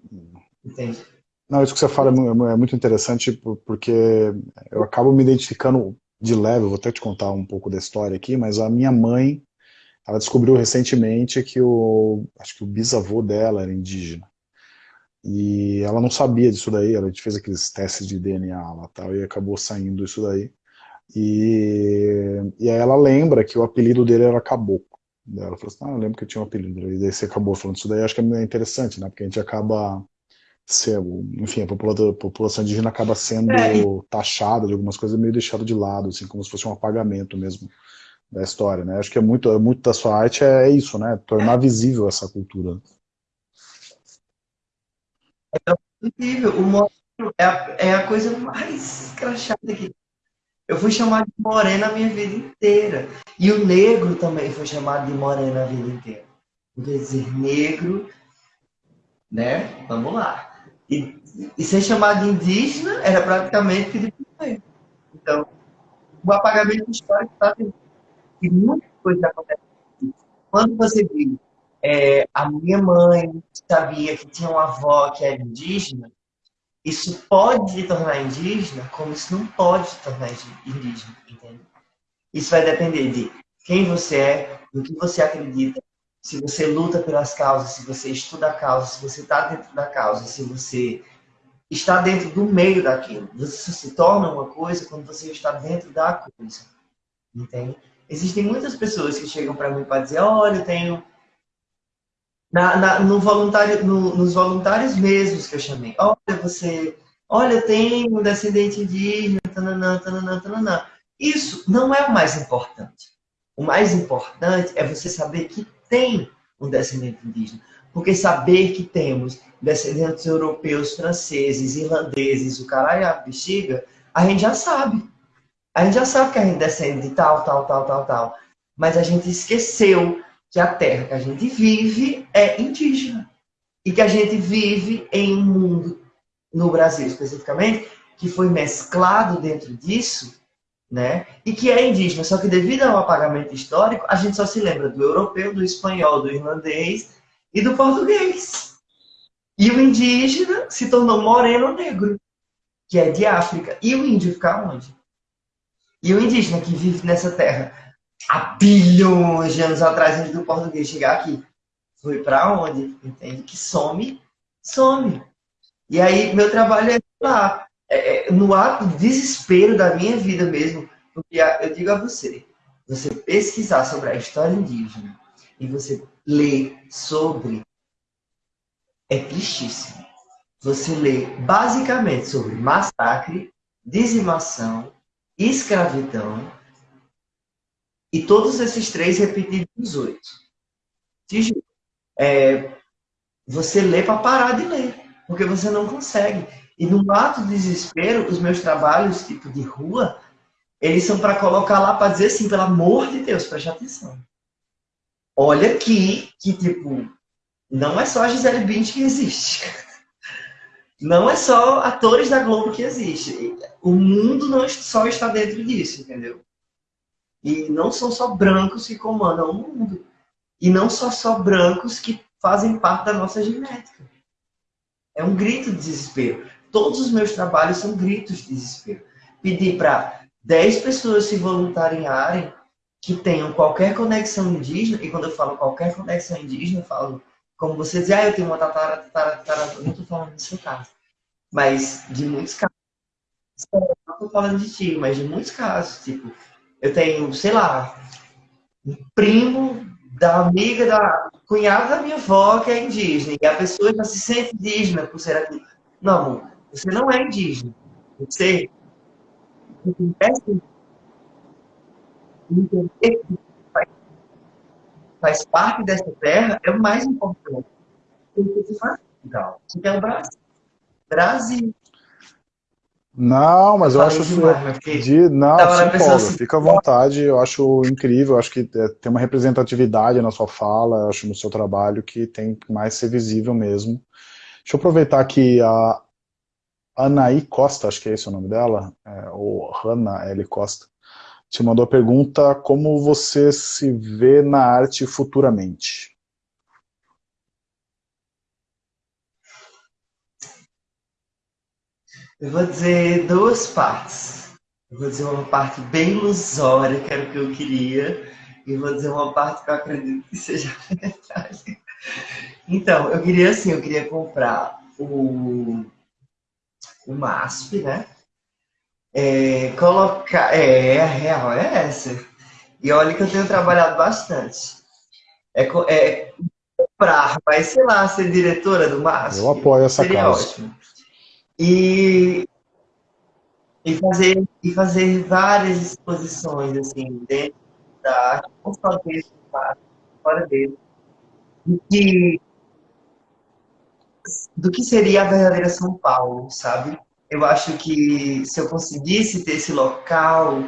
Entende? Não, isso que você fala é, é muito interessante porque eu acabo me identificando de leve, vou até te contar um pouco da história aqui, mas a minha mãe, ela descobriu recentemente que o, acho que o bisavô dela era indígena. E ela não sabia disso daí, ela fez aqueles testes de DNA lá tal, e acabou saindo isso daí. E, e aí ela lembra que o apelido dele era Caboclo. Ela falou assim, ah, eu lembro que eu tinha um apelido. E daí você acabou falando isso daí, acho que é interessante, né? Porque a gente acaba ser, enfim, a população, a população indígena acaba sendo é. taxada de algumas coisas meio deixada de lado, assim, como se fosse um apagamento mesmo da história, né? Acho que é muito, é muito da sua arte é, isso, né? Tornar visível essa cultura. É incrível, o moreno é a, é a coisa mais crachada que eu fui chamado de morena a minha vida inteira. E o negro também foi chamado de morena a vida inteira. Quer dizer negro, né? Vamos lá. E, e ser chamado de indígena era praticamente pedir para Então, o apagamento histórico está tendo. E muita coisa acontece. Quando você viu, é, a minha mãe sabia que tinha uma avó que era indígena, isso pode te tornar indígena, como isso não pode te tornar indígena, entende? Isso vai depender de quem você é, do que você acredita, se você luta pelas causas, se você estuda a causa, se você está dentro da causa, se você está dentro do meio daquilo. Você se torna uma coisa quando você está dentro da coisa. Entende? Existem muitas pessoas que chegam para mim para dizer, olha, eu tenho... Na, na, no voluntário, no, nos voluntários mesmos que eu chamei. Olha, você... Olha, eu tenho um descendente indígena, tananã, tananã, tananã. Isso não é o mais importante. O mais importante é você saber que tem um descendente indígena. Porque saber que temos descendentes europeus, franceses, irlandeses, o caralho a bexiga, a gente já sabe. A gente já sabe que a gente descende de tal, tal, tal, tal, tal. Mas a gente esqueceu que a terra que a gente vive é indígena. E que a gente vive em um mundo, no Brasil especificamente, que foi mesclado dentro disso né? E que é indígena, só que devido ao apagamento histórico, a gente só se lembra do europeu, do espanhol, do irlandês e do português. E o indígena se tornou moreno negro, que é de África. E o índio fica onde? E o indígena que vive nessa terra há bilhões de anos atrás, antes do português chegar aqui, foi para onde? Entende? Que some, some. E aí, meu trabalho é lá, é, é, no ato de desespero da minha vida mesmo, porque eu digo a você, você pesquisar sobre a história indígena e você ler sobre, é tristíssimo. Você lê basicamente sobre massacre, dizimação, escravidão e todos esses três repetidos nos oito. É, você lê para parar de ler, porque você não consegue. E no ato de desespero, os meus trabalhos, tipo de rua, eles são para colocar lá para dizer assim, pelo amor de Deus, preste atenção. Olha aqui que, tipo, não é só a Gisele Bündchen que existe. Não é só atores da Globo que existe. O mundo não só está dentro disso, entendeu? E não são só brancos que comandam o mundo. E não só só brancos que fazem parte da nossa genética. É um grito de desespero. Todos os meus trabalhos são gritos de desespero. Pedir para 10 pessoas se voluntariarem que tenham qualquer conexão indígena, e quando eu falo qualquer conexão indígena, eu falo, como você diz, ah, eu tenho uma tatara, tatara, tatara, não estou falando do seu caso, mas de muitos casos. Não estou falando de ti, mas de muitos casos, tipo, eu tenho, sei lá, um primo da amiga da cunhada da minha avó que é indígena, e a pessoa já se sente indígena por ser aqui. Não, amor, você não é indígena. Você entender que faz parte dessa terra é o mais importante. Você faz legal. Você quer o Brasil. Brasil. Não, mas eu, eu acho demais, de não, sim, Paulo, assim, fica à vontade, eu acho incrível, eu acho que é, tem uma representatividade na sua fala, eu acho no seu trabalho que tem mais ser visível mesmo. Deixa eu aproveitar que a, Anaí Costa, acho que é esse o nome dela, é, ou Hanna L. Costa, te mandou a pergunta como você se vê na arte futuramente. Eu vou dizer duas partes. Eu vou dizer uma parte bem ilusória, que era o que eu queria, e vou dizer uma parte que eu acredito que seja verdade. Então, eu queria assim, eu queria comprar o, o MASP, né? É, colocar. É, a real é essa. E olha que eu tenho trabalhado bastante. É, é comprar, vai, sei lá, ser diretora do MASP. Eu apoio essa seria causa. ótimo. E, e, fazer, e fazer várias exposições, assim, dentro da arte, não só dentro do MASP, fora dele. Do que, do que seria a verdadeira São Paulo, sabe? Eu acho que se eu conseguisse ter esse local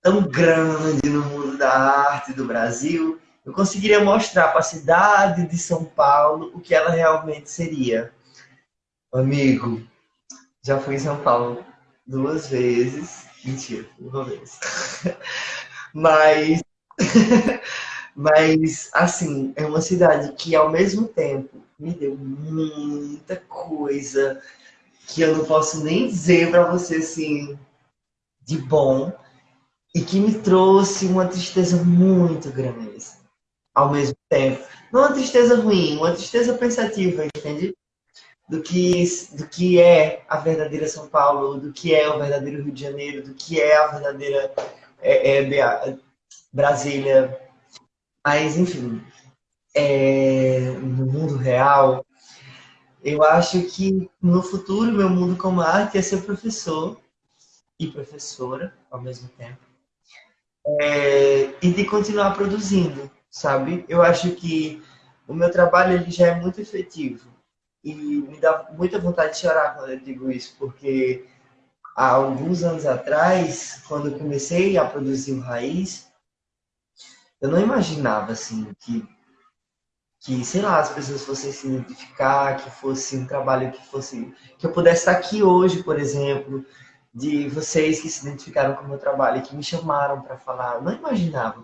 tão grande no mundo da arte do Brasil, eu conseguiria mostrar para a cidade de São Paulo o que ela realmente seria. Amigo, já fui em São Paulo duas vezes. Mentira, uma vez. Mas, mas, assim, é uma cidade que ao mesmo tempo me deu muita coisa que eu não posso nem dizer para você assim de bom e que me trouxe uma tristeza muito grande assim, ao mesmo tempo. Não uma tristeza ruim, uma tristeza pensativa, entende? Do que, do que é a verdadeira São Paulo, do que é o verdadeiro Rio de Janeiro, do que é a verdadeira é, é, Brasília. Mas, enfim, é, no mundo real, eu acho que no futuro meu mundo como arte é ser professor e professora ao mesmo tempo. É, e de continuar produzindo, sabe? Eu acho que o meu trabalho ele já é muito efetivo e me dá muita vontade de chorar quando eu digo isso, porque há alguns anos atrás, quando eu comecei a produzir o Raiz, eu não imaginava assim que que, sei lá, as pessoas fossem se identificar, que fosse um trabalho que fosse. que eu pudesse estar aqui hoje, por exemplo, de vocês que se identificaram com o meu trabalho, que me chamaram para falar. Não imaginava.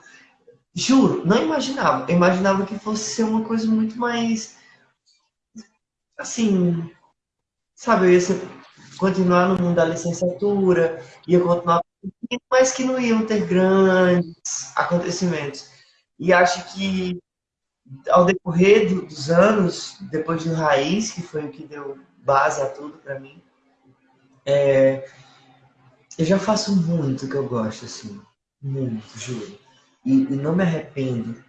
Juro, não imaginava. Eu imaginava que fosse ser uma coisa muito mais. Assim. Sabe, eu ia ser, continuar no mundo da licenciatura, ia continuar. Mas que não iam ter grandes acontecimentos. E acho que ao decorrer do, dos anos, depois do Raiz, que foi o que deu base a tudo para mim, é, eu já faço muito que eu gosto, assim. Muito, juro. E, e, não me arrependo.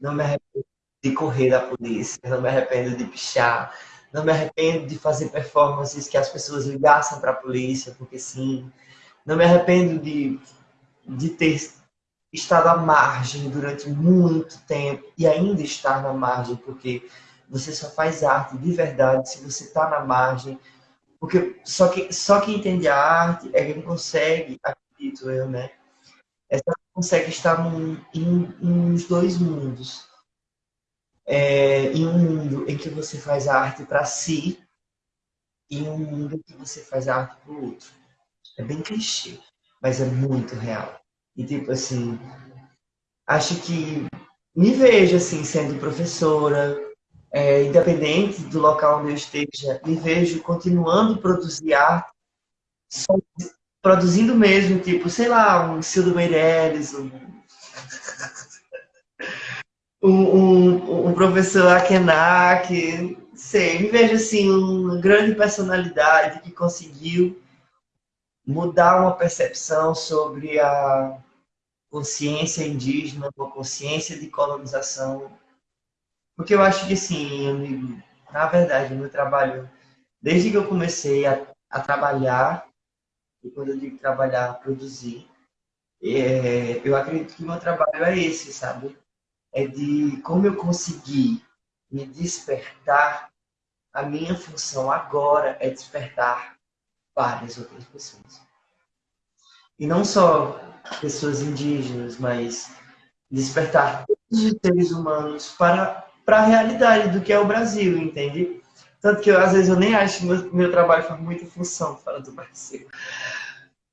Não me arrependo de correr da polícia, não me arrependo de pichar, não me arrependo de fazer performances que as pessoas ligassem para a polícia, porque sim. Não me arrependo de, de ter estado à margem durante muito tempo e ainda estar na margem, porque você só faz arte de verdade se você está na margem. Porque só, que, só quem entende a arte é quem consegue, acredito eu, né? É só quem consegue estar num, em, em uns dois mundos. É, em um mundo em que você faz a arte para si e um mundo em que você faz a arte para o outro. É bem clichê, mas é muito real. E tipo assim, acho que me vejo assim sendo professora, é, independente do local onde eu esteja, me vejo continuando a produzir arte, só, produzindo mesmo, tipo, sei lá, um Cildo Meirelles, um, um, um, um professor Akenak, sei, me vejo assim, uma grande personalidade que conseguiu mudar uma percepção sobre a consciência indígena, uma consciência de colonização. Porque eu acho que, sim, amigo, na verdade, meu trabalho, desde que eu comecei a, a trabalhar, e quando eu digo trabalhar, produzir, é, eu acredito que meu trabalho é esse, sabe? É de como eu consegui me despertar, a minha função agora é despertar várias outras pessoas. E não só pessoas indígenas, mas despertar todos os seres humanos para, para a realidade do que é o Brasil, entende? Tanto que às vezes eu nem acho que meu, meu trabalho faz muita função fora do Brasil.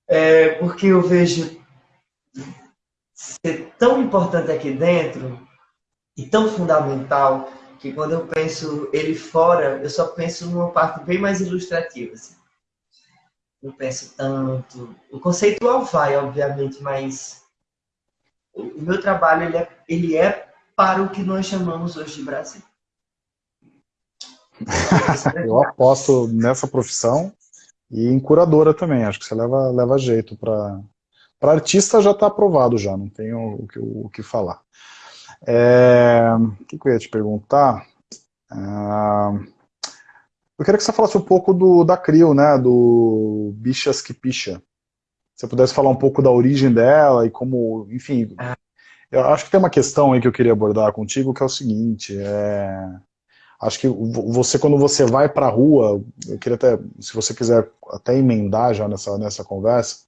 É, porque eu vejo ser tão importante aqui dentro e tão fundamental que quando eu penso ele fora, eu só penso numa parte bem mais ilustrativa. Assim. Não penso tanto. O conceitual vai, obviamente, mas o meu trabalho ele é, ele é para o que nós chamamos hoje de Brasil. eu aposto nessa profissão e em curadora também. Acho que você leva, leva jeito para. Para artista já está aprovado já, não tenho o que, o que falar. É, o que, eu ia te perguntar? Ah, eu queria que você falasse um pouco do, da CRIO, né, do Bichas que Picha. Se você pudesse falar um pouco da origem dela e como, enfim... Eu acho que tem uma questão aí que eu queria abordar contigo, que é o seguinte, é... Acho que você, quando você vai para a rua, eu queria até, se você quiser até emendar já nessa, nessa conversa,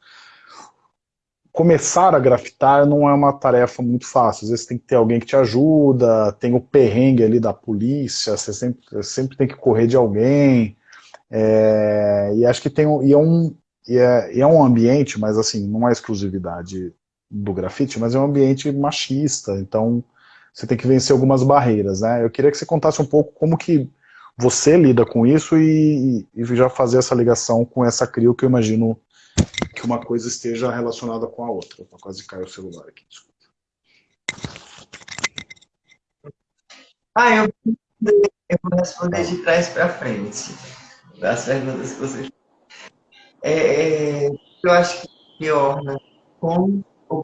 começar a grafitar não é uma tarefa muito fácil. Às vezes tem que ter alguém que te ajuda, tem o perrengue ali da polícia, você sempre, sempre tem que correr de alguém. É, e acho que tem e é, um, e é, e é um ambiente, mas assim, não é exclusividade do grafite, mas é um ambiente machista, então você tem que vencer algumas barreiras, né? Eu queria que você contasse um pouco como que você lida com isso e, e já fazer essa ligação com essa CRIO que eu imagino que uma coisa esteja relacionada com a outra. Opa, quase caiu o celular aqui, desculpa. Ah, eu, eu vou responder de trás para frente das perguntas que vocês é, é, eu acho que orna com o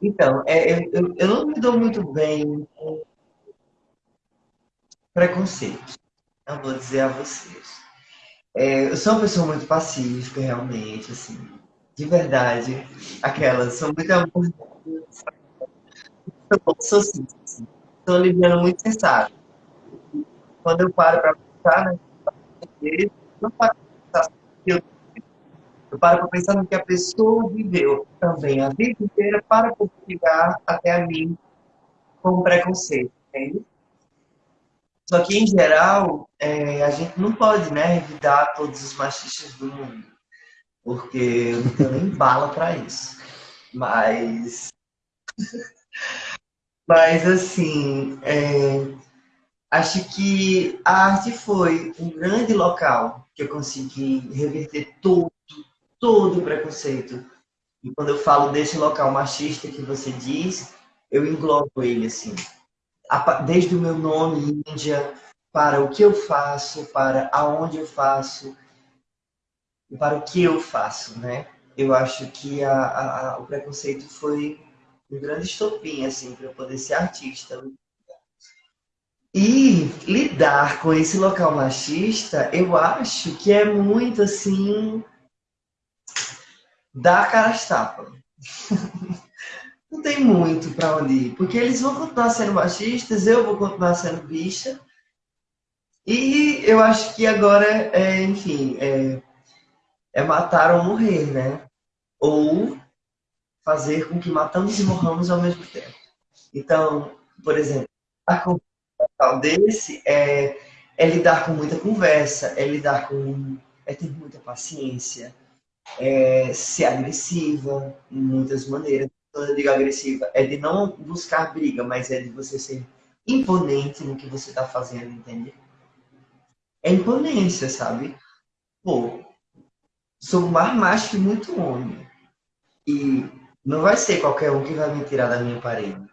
então, é, eu, eu não me dou muito bem com preconceito. Não vou dizer a vocês. É, eu sou uma pessoa muito pacífica, realmente, assim, de verdade. Aquelas, são muito amor. Sou assim, assim, sou liviano muito sensato. Quando eu paro para pensar, né, não para pensar eu, eu paro para pensar no que a pessoa viveu também a vida inteira para chegar até a mim com preconceito, entende? Só que, em geral, é, a gente não pode né, revidar todos os machistas do mundo, porque eu não tenho nem bala para isso. Mas. Mas, assim, é, acho que a arte foi um grande local que eu consegui reverter todo, todo o preconceito. E quando eu falo desse local machista que você diz, eu englobo ele, assim desde o meu nome Índia, para o que eu faço, para aonde eu faço, e para o que eu faço, né? Eu acho que a, a, o preconceito foi um grande estopim, assim, para eu poder ser artista. E lidar com esse local machista, eu acho que é muito, assim, dar cara às tapas. não tem muito para onde ir, porque eles vão continuar sendo machistas, eu vou continuar sendo bicha. E eu acho que agora, é, enfim, é, é matar ou morrer, né? Ou fazer com que matamos e morramos ao mesmo tempo. Então, por exemplo, a tal desse é, é lidar com muita conversa, é lidar com. é ter muita paciência, é ser agressiva em muitas maneiras quando eu digo agressiva, é de não buscar briga, mas é de você ser imponente no que você está fazendo, entende? É imponência, sabe? Pô, sou mais macho que muito homem. E não vai ser qualquer um que vai me tirar da minha parede.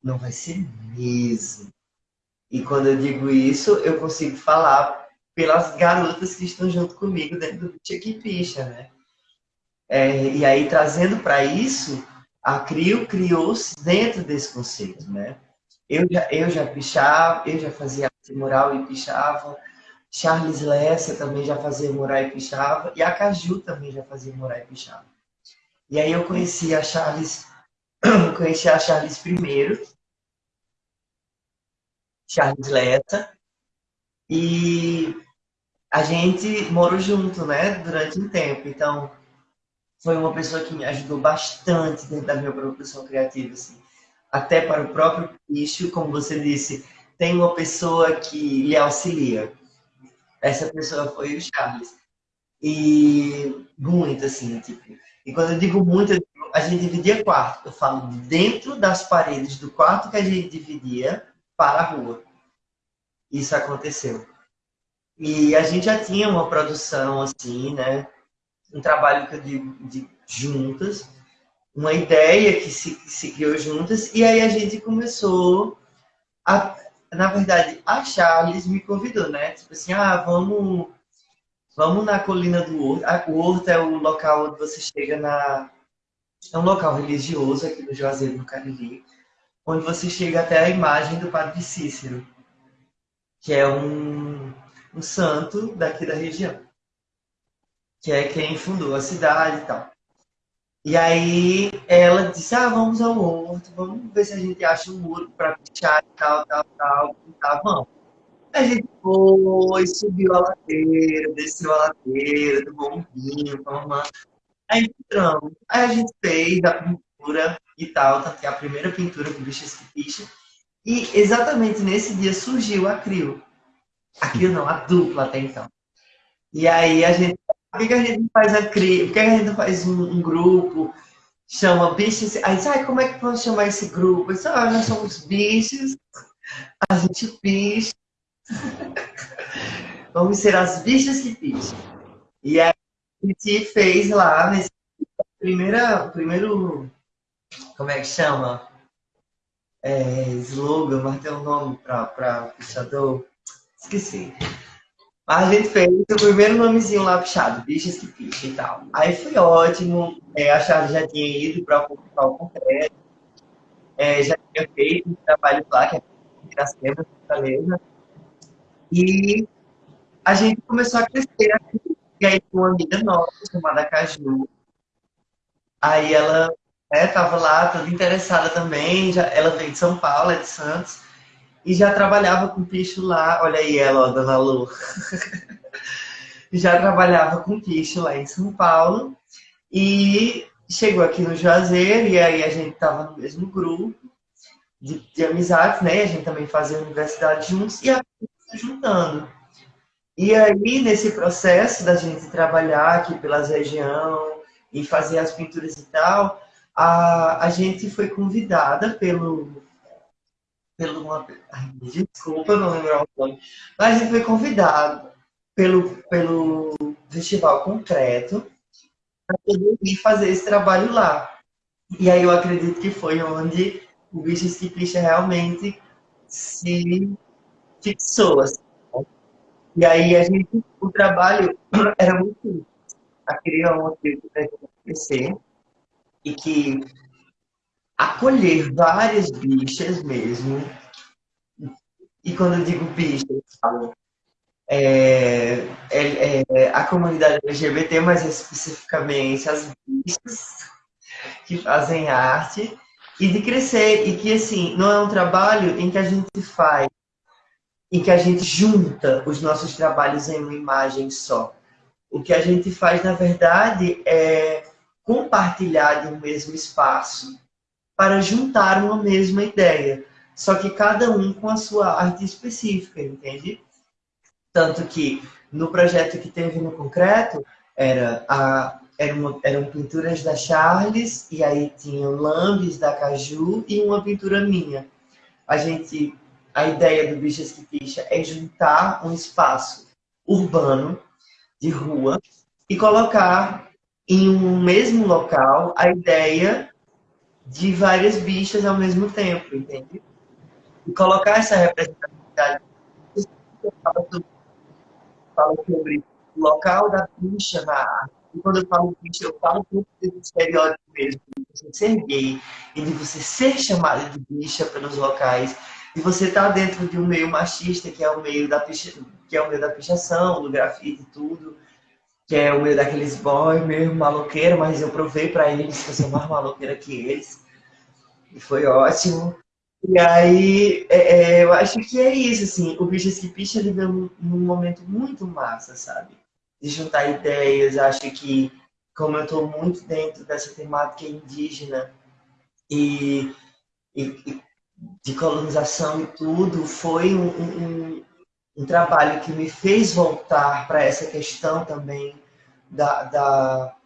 Não vai ser mesmo. E quando eu digo isso, eu consigo falar pelas garotas que estão junto comigo dentro do Tia Picha, né? É, e aí, trazendo para isso, a CRIO criou-se dentro desse conceito, né? Eu já, eu já pichava, eu já fazia arte mural e pichava, Charles Lessa também já fazia mural e pichava, e a Caju também já fazia mural e pichava. E aí eu conheci a Charles, conheci a Charles primeiro, Charles Lessa, e a gente morou junto, né, durante um tempo. Então, foi uma pessoa que me ajudou bastante dentro da minha produção criativa, assim. Até para o próprio bicho, como você disse, tem uma pessoa que lhe auxilia. Essa pessoa foi o Charles. E muito, assim, tipo. E quando eu digo muito, eu digo, a gente dividia quarto. Eu falo dentro das paredes do quarto que a gente dividia para a rua. Isso aconteceu. E a gente já tinha uma produção, assim, né? Um trabalho que eu digo de juntas, uma ideia que se, se criou juntas, e aí a gente começou a, na verdade, a Charles me convidou, né? Tipo assim, ah, vamos, vamos na colina do Horto. O Horto é o local onde você chega na. É um local religioso aqui no Juazeiro, no Cariri, onde você chega até a imagem do Padre Cícero, que é um, um santo daqui da região, que é quem fundou a cidade e tal. E aí ela disse, ah, vamos ao horto, vamos ver se a gente acha um muro para pichar e tal, tal, tal, tal, vamos. A gente foi, subiu a ladeira, desceu a ladeira, tomou um vinho, Aí entramos. Aí a gente fez a pintura e tal, tanto que é a primeira pintura com bichos que picha. E exatamente nesse dia surgiu a Crio. A Crio não, a dupla até então. E aí a gente por que, a gente faz a cri... Por que, a gente faz um, um grupo, chama bichos? Aí diz, como é que vamos chamar esse grupo? Eu disse, ah, nós somos bichos, a gente picha. vamos ser as bichas que picham. E aí a gente fez lá, nesse primeira, primeiro, como é que chama? É, slogan, mas tem um nome para pichador. Esqueci. A gente fez o primeiro nomezinho lá puxado, Bichas que Picha e tal. Aí foi ótimo, é, a Charlie já tinha ido para o concreto, é, já tinha feito um trabalho lá, que é Piracema, Fortaleza. E a gente começou a crescer aqui. E aí, uma amiga nossa, chamada Caju, aí ela estava né, lá, toda interessada também, já, ela veio de São Paulo, é de Santos, e já trabalhava com picho lá. Olha aí ela, ó, Dona Lu. já trabalhava com picho lá em São Paulo e chegou aqui no Juazeiro e aí a gente estava no mesmo grupo de, de amizades, né? A gente também fazia universidade juntos e a se juntando. E aí, nesse processo da gente trabalhar aqui pelas região e fazer as pinturas e tal, a, a gente foi convidada pelo pelo uma, desculpa, não lembro o nome, mas a gente foi convidado pelo, pelo Festival Concreto para poder fazer esse trabalho lá. E aí eu acredito que foi onde o bicho Skipicha realmente se fixou. Assim. E aí a gente, o trabalho era muito a criar uma coisa para crescer e que acolher várias bichas mesmo. E quando eu digo bichas, é, é, é, a comunidade LGBT, mas especificamente as bichas que fazem arte, e de crescer. E que, assim, não é um trabalho em que a gente faz, em que a gente junta os nossos trabalhos em uma imagem só. O que a gente faz, na verdade, é compartilhar de um mesmo espaço para juntar uma mesma ideia. Só que cada um com a sua arte específica, entende? Tanto que no projeto que teve no concreto, era a, eram, eram pinturas da Charles, e aí tinham lambes da Caju e uma pintura minha. A gente, a ideia do Bichas que Picha é juntar um espaço urbano, de rua, e colocar em um mesmo local a ideia de várias bichas ao mesmo tempo, entende? E colocar essa representatividade. Fala sobre o local da bicha na arte. E quando eu falo bicha, eu falo muito desse estereótipo mesmo, de você ser gay e de você ser chamada de bicha pelos locais. E você tá dentro de um meio machista, que é o meio da picha, que é o meio da pichação, do grafite e tudo que é o meio daqueles boy meio maloqueiro, mas eu provei para eles que eu sou mais maloqueira que eles. E foi ótimo. E aí, é, é, eu acho que é isso, assim, o Bichas que Picha ele veio num momento muito massa, sabe? De juntar ideias, acho que, como eu estou muito dentro dessa temática indígena, e, e, de colonização e tudo, foi um, um, um trabalho que me fez voltar para essa questão também da, da,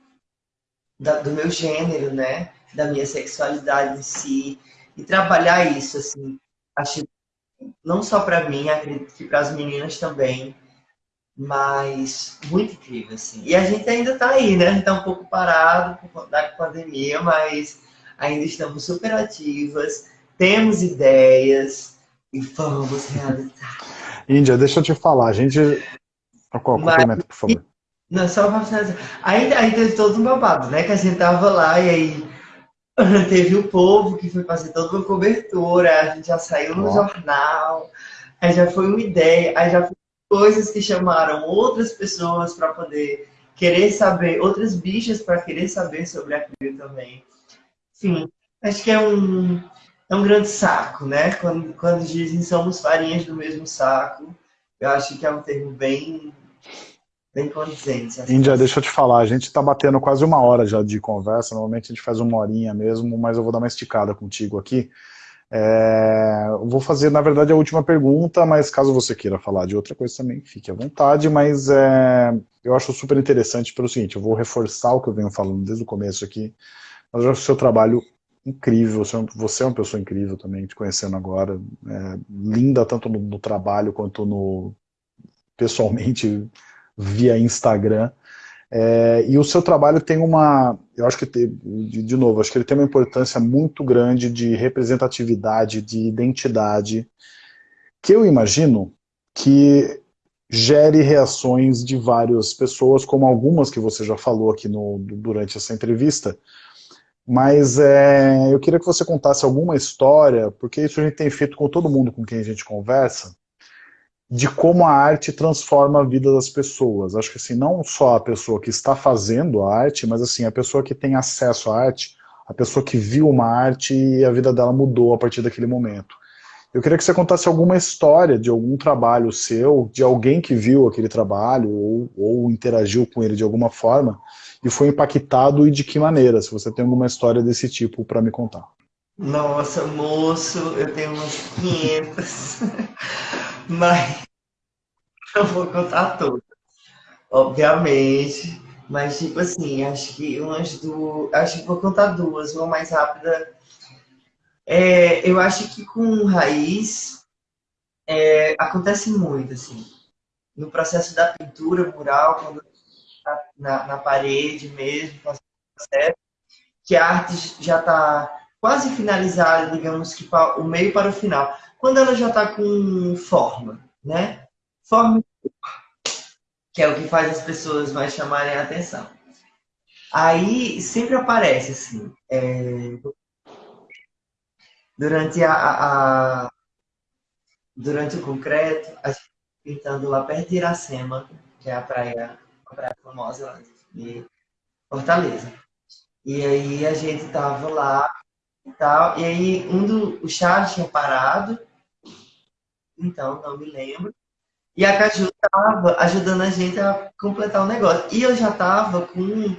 da, do meu gênero, né? Da minha sexualidade em si. E trabalhar isso, assim, acho não só para mim, acredito que para as meninas também, mas muito incrível, assim. E a gente ainda está aí, né? Está um pouco parado por conta da pandemia, mas ainda estamos super ativas, temos ideias e vamos realizar. Índia, deixa eu te falar, a gente... Qual, complemento, por favor. Não, só para finalizar. Ainda, ainda teve todo um babado, né? Que a gente tava lá e aí teve o povo que foi fazer toda uma cobertura, a gente já saiu no jornal, aí já foi uma ideia, aí já foi coisas que chamaram outras pessoas para poder querer saber, outras bichas para querer saber sobre aquilo também. Enfim, acho que é um, é um grande saco, né? Quando, quando dizem somos farinhas do mesmo saco, eu acho que é um termo bem bem condizente. Índia, deixa eu te falar, a gente está batendo quase uma hora já de conversa, normalmente a gente faz uma horinha mesmo, mas eu vou dar uma esticada contigo aqui. É, vou fazer, na verdade, a última pergunta, mas caso você queira falar de outra coisa também, fique à vontade, mas é, eu acho super interessante pelo seguinte, eu vou reforçar o que eu venho falando desde o começo aqui, mas eu acho o seu trabalho incrível, você é, você é uma pessoa incrível também, te conhecendo agora, é, linda tanto no, no trabalho quanto no pessoalmente, via Instagram. É, e o seu trabalho tem uma, eu acho que, tem, de, de, novo, acho que ele tem uma importância muito grande de representatividade, de identidade, que eu imagino que gere reações de várias pessoas, como algumas que você já falou aqui no, durante essa entrevista, mas é, eu queria que você contasse alguma história, porque isso a gente tem feito com todo mundo com quem a gente conversa, de como a arte transforma a vida das pessoas. Acho que assim, não só a pessoa que está fazendo a arte, mas assim, a pessoa que tem acesso à arte, a pessoa que viu uma arte e a vida dela mudou a partir daquele momento. Eu queria que você contasse alguma história de algum trabalho seu, de alguém que viu aquele trabalho ou, ou interagiu com ele de alguma forma e foi impactado e de que maneira, se você tem alguma história desse tipo para me contar. Nossa, moço, eu tenho umas 500. Mas não vou contar todas, obviamente. Mas, tipo assim, acho que umas duas. Acho que vou contar duas, uma mais rápida. É, eu acho que com raiz é, acontece muito, assim. No processo da pintura mural, quando tá na, na parede mesmo, que a arte já está quase finalizada, digamos que o meio para o final quando ela já está com forma, né? Forma que é o que faz as pessoas mais chamarem a atenção. Aí sempre aparece assim, é, durante a, a, durante o concreto, a gente pintando lá perto de Iracema, que é a praia, a praia famosa de Fortaleza. E aí a gente tava lá e tal, e aí um dos Charles tinha parado então não me lembro. E a Caju estava ajudando a gente a completar o negócio. E eu já estava com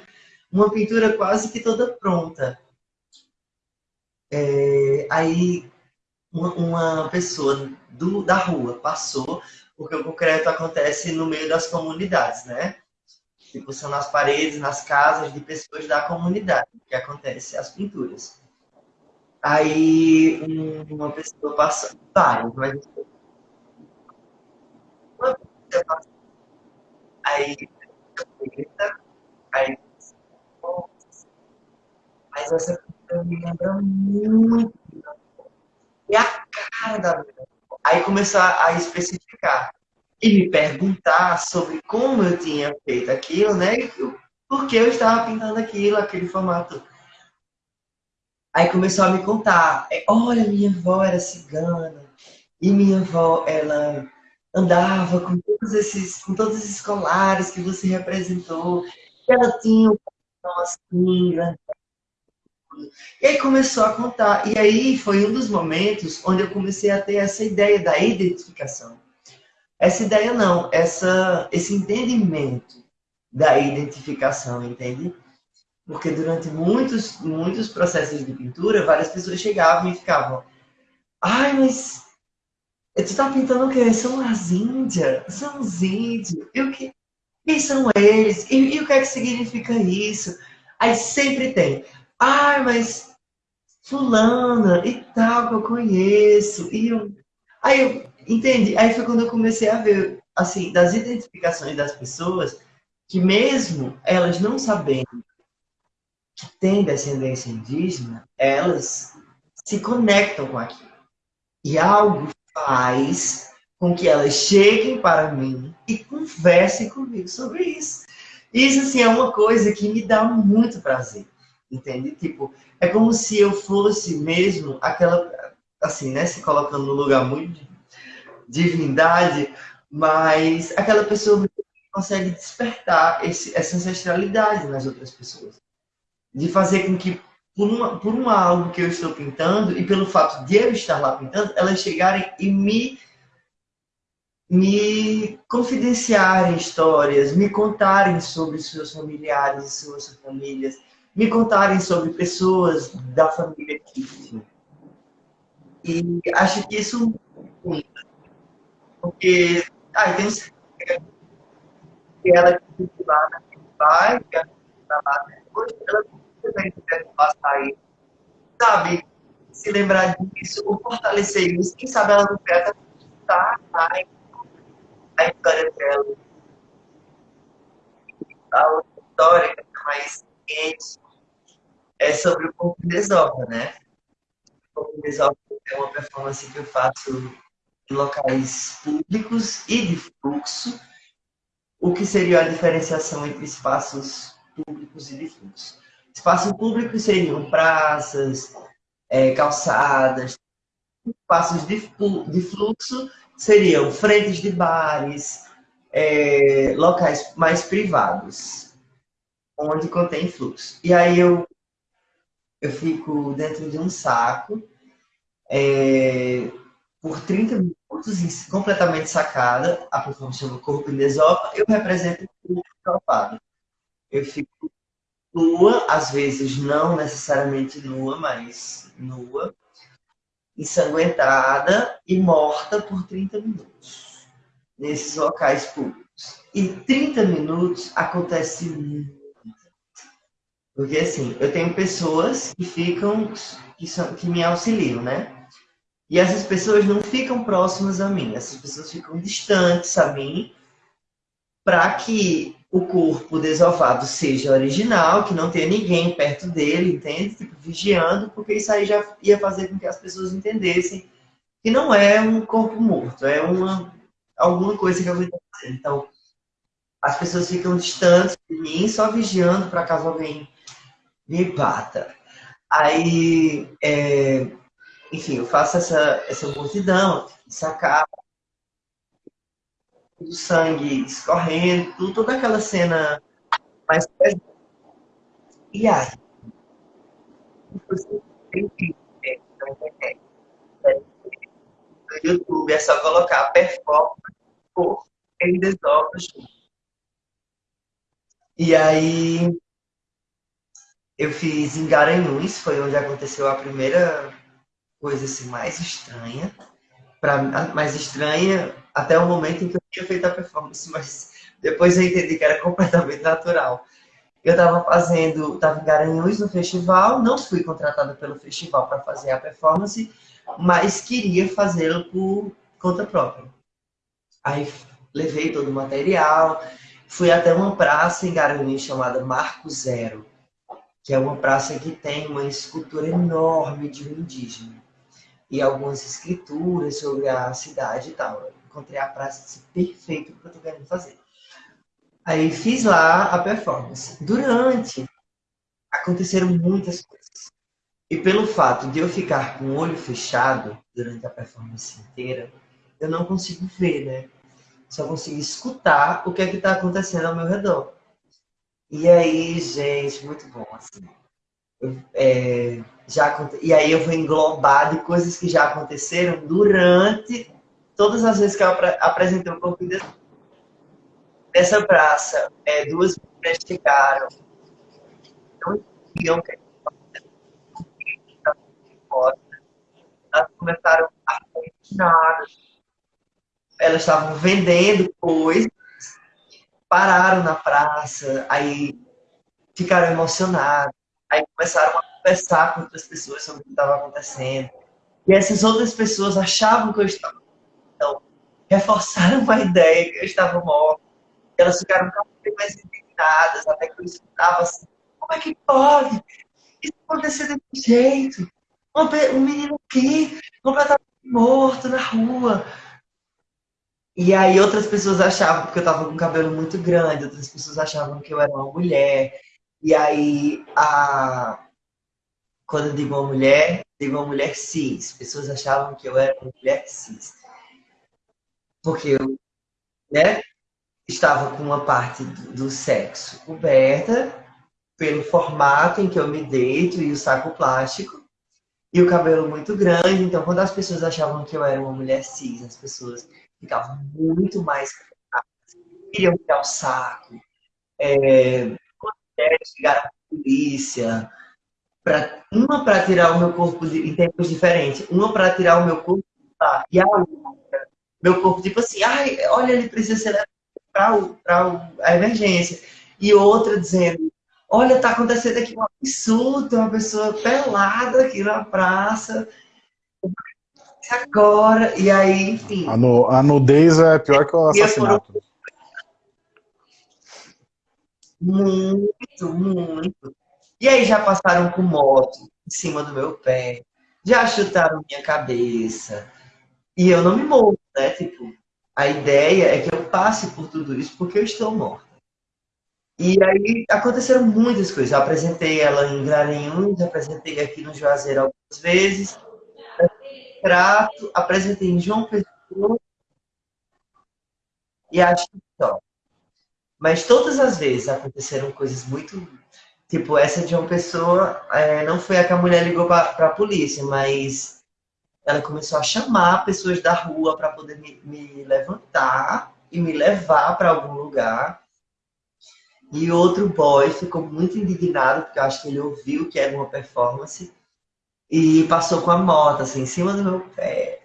uma pintura quase que toda pronta. É, aí uma, uma pessoa do, da rua passou, porque o concreto acontece no meio das comunidades, né? Tipo, são nas paredes, nas casas de pessoas da comunidade que acontece as pinturas. Aí uma pessoa passou, várias, mas Aí, aí, mas essa cultura me lembra muito. É a cara da. Aí começou a especificar e me perguntar sobre como eu tinha feito aquilo, né? Por que eu estava pintando aquilo, aquele formato. Aí começou a me contar. É, olha, minha avó era cigana. E minha avó, ela andava com todos esses, com todos esses colares que você representou. Ela tinha um assim, né? E aí começou a contar. E aí foi um dos momentos onde eu comecei a ter essa ideia da identificação. Essa ideia não, essa, esse entendimento da identificação, entende? Porque durante muitos, muitos processos de pintura, várias pessoas chegavam e ficavam, Ai, mas tu tá pintando o quê? São as índias, são os índios. E o que? Quem são eles? E, e o que é que significa isso? Aí sempre tem. Ai, mas fulana e tal que eu conheço. E eu... Aí eu entendi. Aí foi quando eu comecei a ver, assim, das identificações das pessoas, que mesmo elas não sabendo que têm descendência indígena, elas se conectam com aquilo. E algo faz com que elas cheguem para mim e conversem comigo sobre isso. Isso, assim, é uma coisa que me dá muito prazer, entende? Tipo, é como se eu fosse mesmo aquela, assim, né, se colocando no lugar muito divindade, mas aquela pessoa consegue despertar esse, essa ancestralidade nas outras pessoas. De fazer com que por, uma, por algo que eu estou pintando e pelo fato de eu estar lá pintando, elas chegarem e me me confidenciarem histórias, me contarem sobre seus familiares e suas famílias, me contarem sobre pessoas da família que E acho que isso porque ah, tem um que ela que lá na pai, que ela está lá depois, ela também deve passar aí, sabe? Se lembrar disso, ou fortalecer isso, quem sabe ela não pega tá, tá, a história dela. A outra história, é mais quente, é sobre o corpo de Esopa, né? O corpo de Esopa é uma performance que eu faço locais públicos e de fluxo. O que seria a diferenciação entre espaços públicos e de fluxo? Espaços públicos seriam praças, é, calçadas, espaços de, de fluxo seriam frentes de bares, é, locais mais privados, onde contém fluxo. E aí eu, eu fico dentro de um saco é, por 30 minutos, completamente sacada, a performance chama Corpo de Esopa, eu represento o corpo Eu fico nua, às vezes não necessariamente nua, mas nua, ensanguentada e morta por 30 minutos nesses locais públicos. Em 30 minutos acontece muito. Porque assim, eu tenho pessoas que ficam, que, são, que me auxiliam, né? E essas pessoas não ficam próximas a mim, essas pessoas ficam distantes a mim, para que o corpo desovado seja original, que não tenha ninguém perto dele, entende? Tipo, vigiando, porque isso aí já ia fazer com que as pessoas entendessem que não é um corpo morto, é uma alguma coisa que eu vou fazer. Então, as pessoas ficam distantes de mim, só vigiando para caso alguém me bata. Aí, é, enfim, eu faço essa, essa multidão, sacar do sangue escorrendo, toda aquela cena mais pesada. E aí, você tem que no YouTube é só colocar performance por Eles Ovos. E aí eu fiz em Garanhuns, foi onde aconteceu a primeira coisa assim mais estranha para mais estranha até o momento em que eu tinha feito a performance, mas depois eu entendi que era completamente natural. Eu estava fazendo, estava em Garanhuns no festival, não fui contratada pelo festival para fazer a performance, mas queria fazê-lo por conta própria. Aí levei todo o material, fui até uma praça em Garanhuns chamada Marco Zero, que é uma praça que tem uma escultura enorme de um indígena e algumas escrituras sobre a cidade e tal. encontrei a praça perfeito para o que eu tô querendo fazer. Aí fiz lá a performance. Durante, aconteceram muitas coisas. E pelo fato de eu ficar com o olho fechado durante a performance inteira, eu não consigo ver, né? Só consigo escutar o que é que está acontecendo ao meu redor. E aí, gente, muito bom, assim é, já, e aí eu vou englobar de coisas que já aconteceram durante todas as vezes que eu apresentei o corpo de Nessa praça, é, duas mulheres chegaram, não entendiam que elas começaram a nada. Elas estavam vendendo coisas, pararam na praça, aí ficaram emocionadas, aí começaram a conversar com outras pessoas sobre o que estava acontecendo. E essas outras pessoas achavam que eu estava. Então, reforçaram a ideia que eu estava morta. Elas ficaram cada vez mais indignadas, até que eu escutava assim: como é que pode isso acontecer desse jeito? Um menino aqui, completamente morto na rua. E aí outras pessoas achavam, porque eu tava com o cabelo muito grande, outras pessoas achavam que eu era uma mulher. E aí, a... quando eu digo uma mulher, digo uma mulher cis. Pessoas achavam que eu era uma mulher cis. Porque eu né, estava com uma parte do, sexo coberta pelo formato em que eu me deito e o saco plástico e o cabelo muito grande. Então, quando as pessoas achavam que eu era uma mulher cis, as pessoas ficavam muito mais queriam tirar o saco. É, chegaram a polícia, pra, uma para tirar o meu corpo de, em tempos diferentes, uma para tirar o meu corpo tá, e a outra, meu corpo, tipo assim, ai, olha, ele precisa ser para a emergência. E outra dizendo, olha, tá acontecendo aqui um absurdo, uma pessoa pelada aqui na praça, agora, e aí, enfim. A, nu, a nudez é pior que o assassinato. Muito, muito. E aí já passaram com moto em cima do meu pé, já chutaram minha cabeça. E eu não me movo, né? Tipo, a ideia é que eu passe por tudo isso porque eu estou morta. E aí aconteceram muitas coisas. Eu apresentei ela em Garanhuns, apresentei aqui no Juazeiro algumas vezes. Prato, apresentei em João Pessoa. E acho que só. Mas todas as vezes aconteceram coisas muito. Tipo, essa de uma pessoa, é, não foi a que a mulher ligou para a polícia, mas ela começou a chamar pessoas da rua para poder me, me levantar e me levar para algum lugar. E outro boy ficou muito indignado, porque eu acho que ele ouviu que era uma performance, e passou com a moto, assim, em cima do meu pé.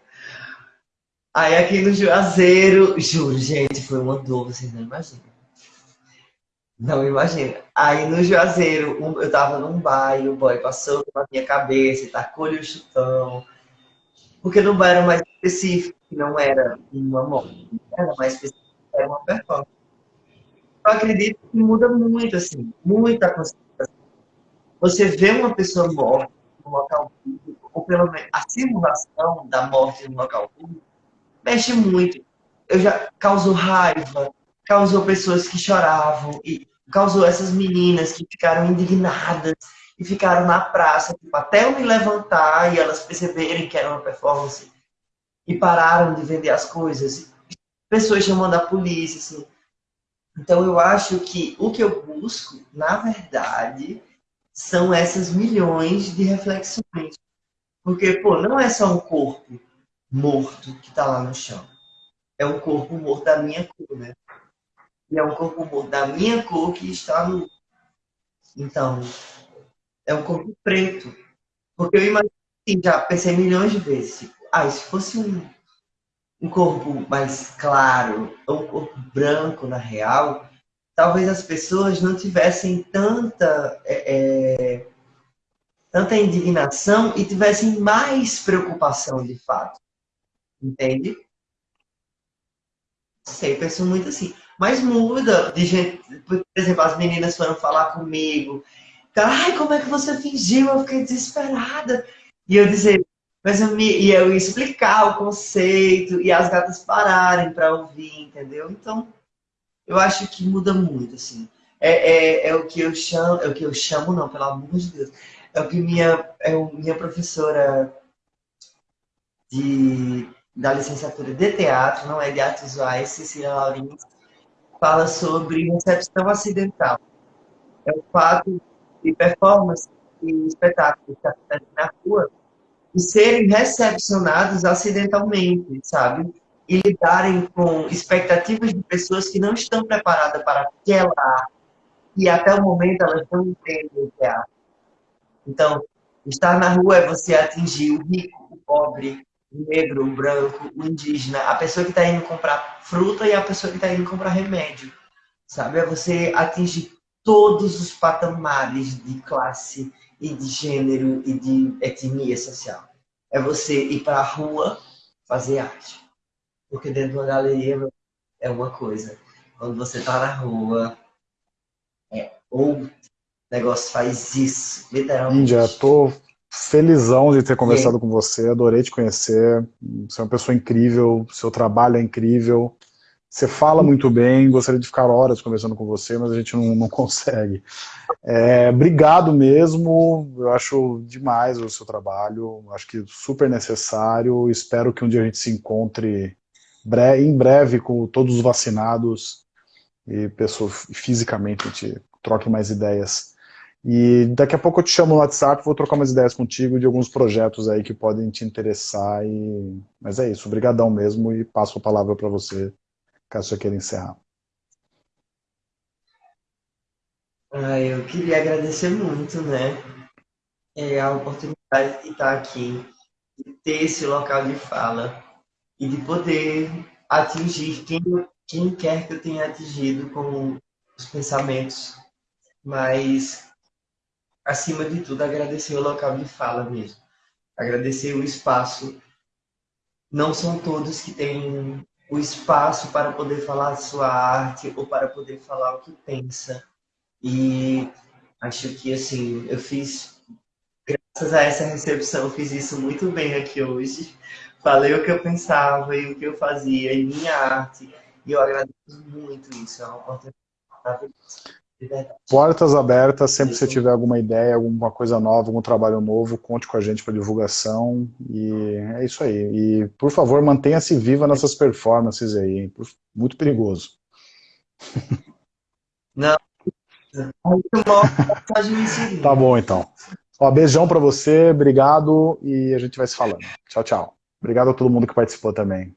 Aí aqui no Juazeiro, juro, gente, foi uma dor, vocês não imaginam. Não imagina. Aí no Juazeiro, eu tava num bairro, o boy passou pela minha cabeça tacou-lhe o chutão. Porque no bairro era mais específico, não era uma morte, era mais específico, era uma performance. Eu acredito que muda muito, assim, muita consciência. Você vê uma pessoa morta no local público, ou pelo menos a simulação da morte no local público, mexe muito. Eu já causo raiva, causou pessoas que choravam e causou essas meninas que ficaram indignadas e ficaram na praça, tipo, até eu me levantar e elas perceberem que era uma performance e pararam de vender as coisas. Pessoas chamando a polícia, assim. Então eu acho que o que eu busco, na verdade, são essas milhões de reflexões. Porque, pô, não é só um corpo morto que está lá no chão. É um corpo morto da minha cor, né? E é um corpo da minha cor que está no. Então, é um corpo preto. Porque eu imagino, já pensei milhões de vezes, tipo, ah, se fosse um, um corpo mais claro, ou um corpo branco na real, talvez as pessoas não tivessem tanta, é, é, tanta indignação e tivessem mais preocupação de fato. Entende? Sei, penso muito assim. Mas muda de gente. Por exemplo, as meninas foram falar comigo. Ai, como é que você fingiu? Eu fiquei desesperada. E eu dizer, mas eu me, e eu explicar o conceito e as gatas pararem para ouvir, entendeu? Então, eu acho que muda muito, assim. É, é, é, o que eu chamo, é o que eu chamo, não, pelo amor de Deus. É o que minha, é o, minha professora de, da licenciatura de teatro, não é de artes visuais, Cecília Laurins, fala sobre recepção acidental. É o fato de performance e espetáculos acontecem na rua de serem recepcionados acidentalmente, sabe? E lidarem com expectativas de pessoas que não estão preparadas para aquela arte e até o momento elas não entendem o que é arte. Então, Estar na rua é você atingir o rico, o pobre, o negro, o branco, o indígena, a pessoa que está indo comprar fruta e a pessoa que está indo comprar remédio. Sabe? É você atingir todos os patamares de classe e de gênero e de etnia social. É você ir para a rua fazer arte. Porque dentro de uma galeria é uma coisa. Quando você está na rua, é outro negócio faz isso, literalmente. Índia, tô felizão de ter conversado com você, adorei te conhecer, você é uma pessoa incrível, seu trabalho é incrível, você fala muito bem, gostaria de ficar horas conversando com você, mas a gente não, não consegue. É, obrigado mesmo, eu acho demais o seu trabalho, acho que super necessário, espero que um dia a gente se encontre em breve com todos os vacinados e pessoas, fisicamente a gente troque mais ideias. E daqui a pouco eu te chamo no WhatsApp, vou trocar umas ideias contigo de alguns projetos aí que podem te interessar. E... Mas é isso, obrigadão mesmo e passo a palavra para você, caso você queira encerrar. Ah, eu queria agradecer muito, né, é, a oportunidade de estar aqui, de ter esse local de fala e de poder atingir quem, quem quer que eu tenha atingido com os pensamentos, mas acima de tudo, agradecer o local de fala mesmo. Agradecer o espaço. Não são todos que têm o espaço para poder falar a sua arte ou para poder falar o que pensa. E acho que, assim, eu fiz, graças a essa recepção, eu fiz isso muito bem aqui hoje. Falei o que eu pensava e o que eu fazia em minha arte. E eu agradeço muito isso. É uma oportunidade. Portas abertas, sempre que você tiver alguma ideia, alguma coisa nova, algum trabalho novo, conte com a gente para divulgação. E é isso aí. E, por favor, mantenha-se viva nessas performances aí. Muito perigoso. Não. tá bom, então. Ó, beijão para você, obrigado e a gente vai se falando. Tchau, tchau. Obrigado a todo mundo que participou também.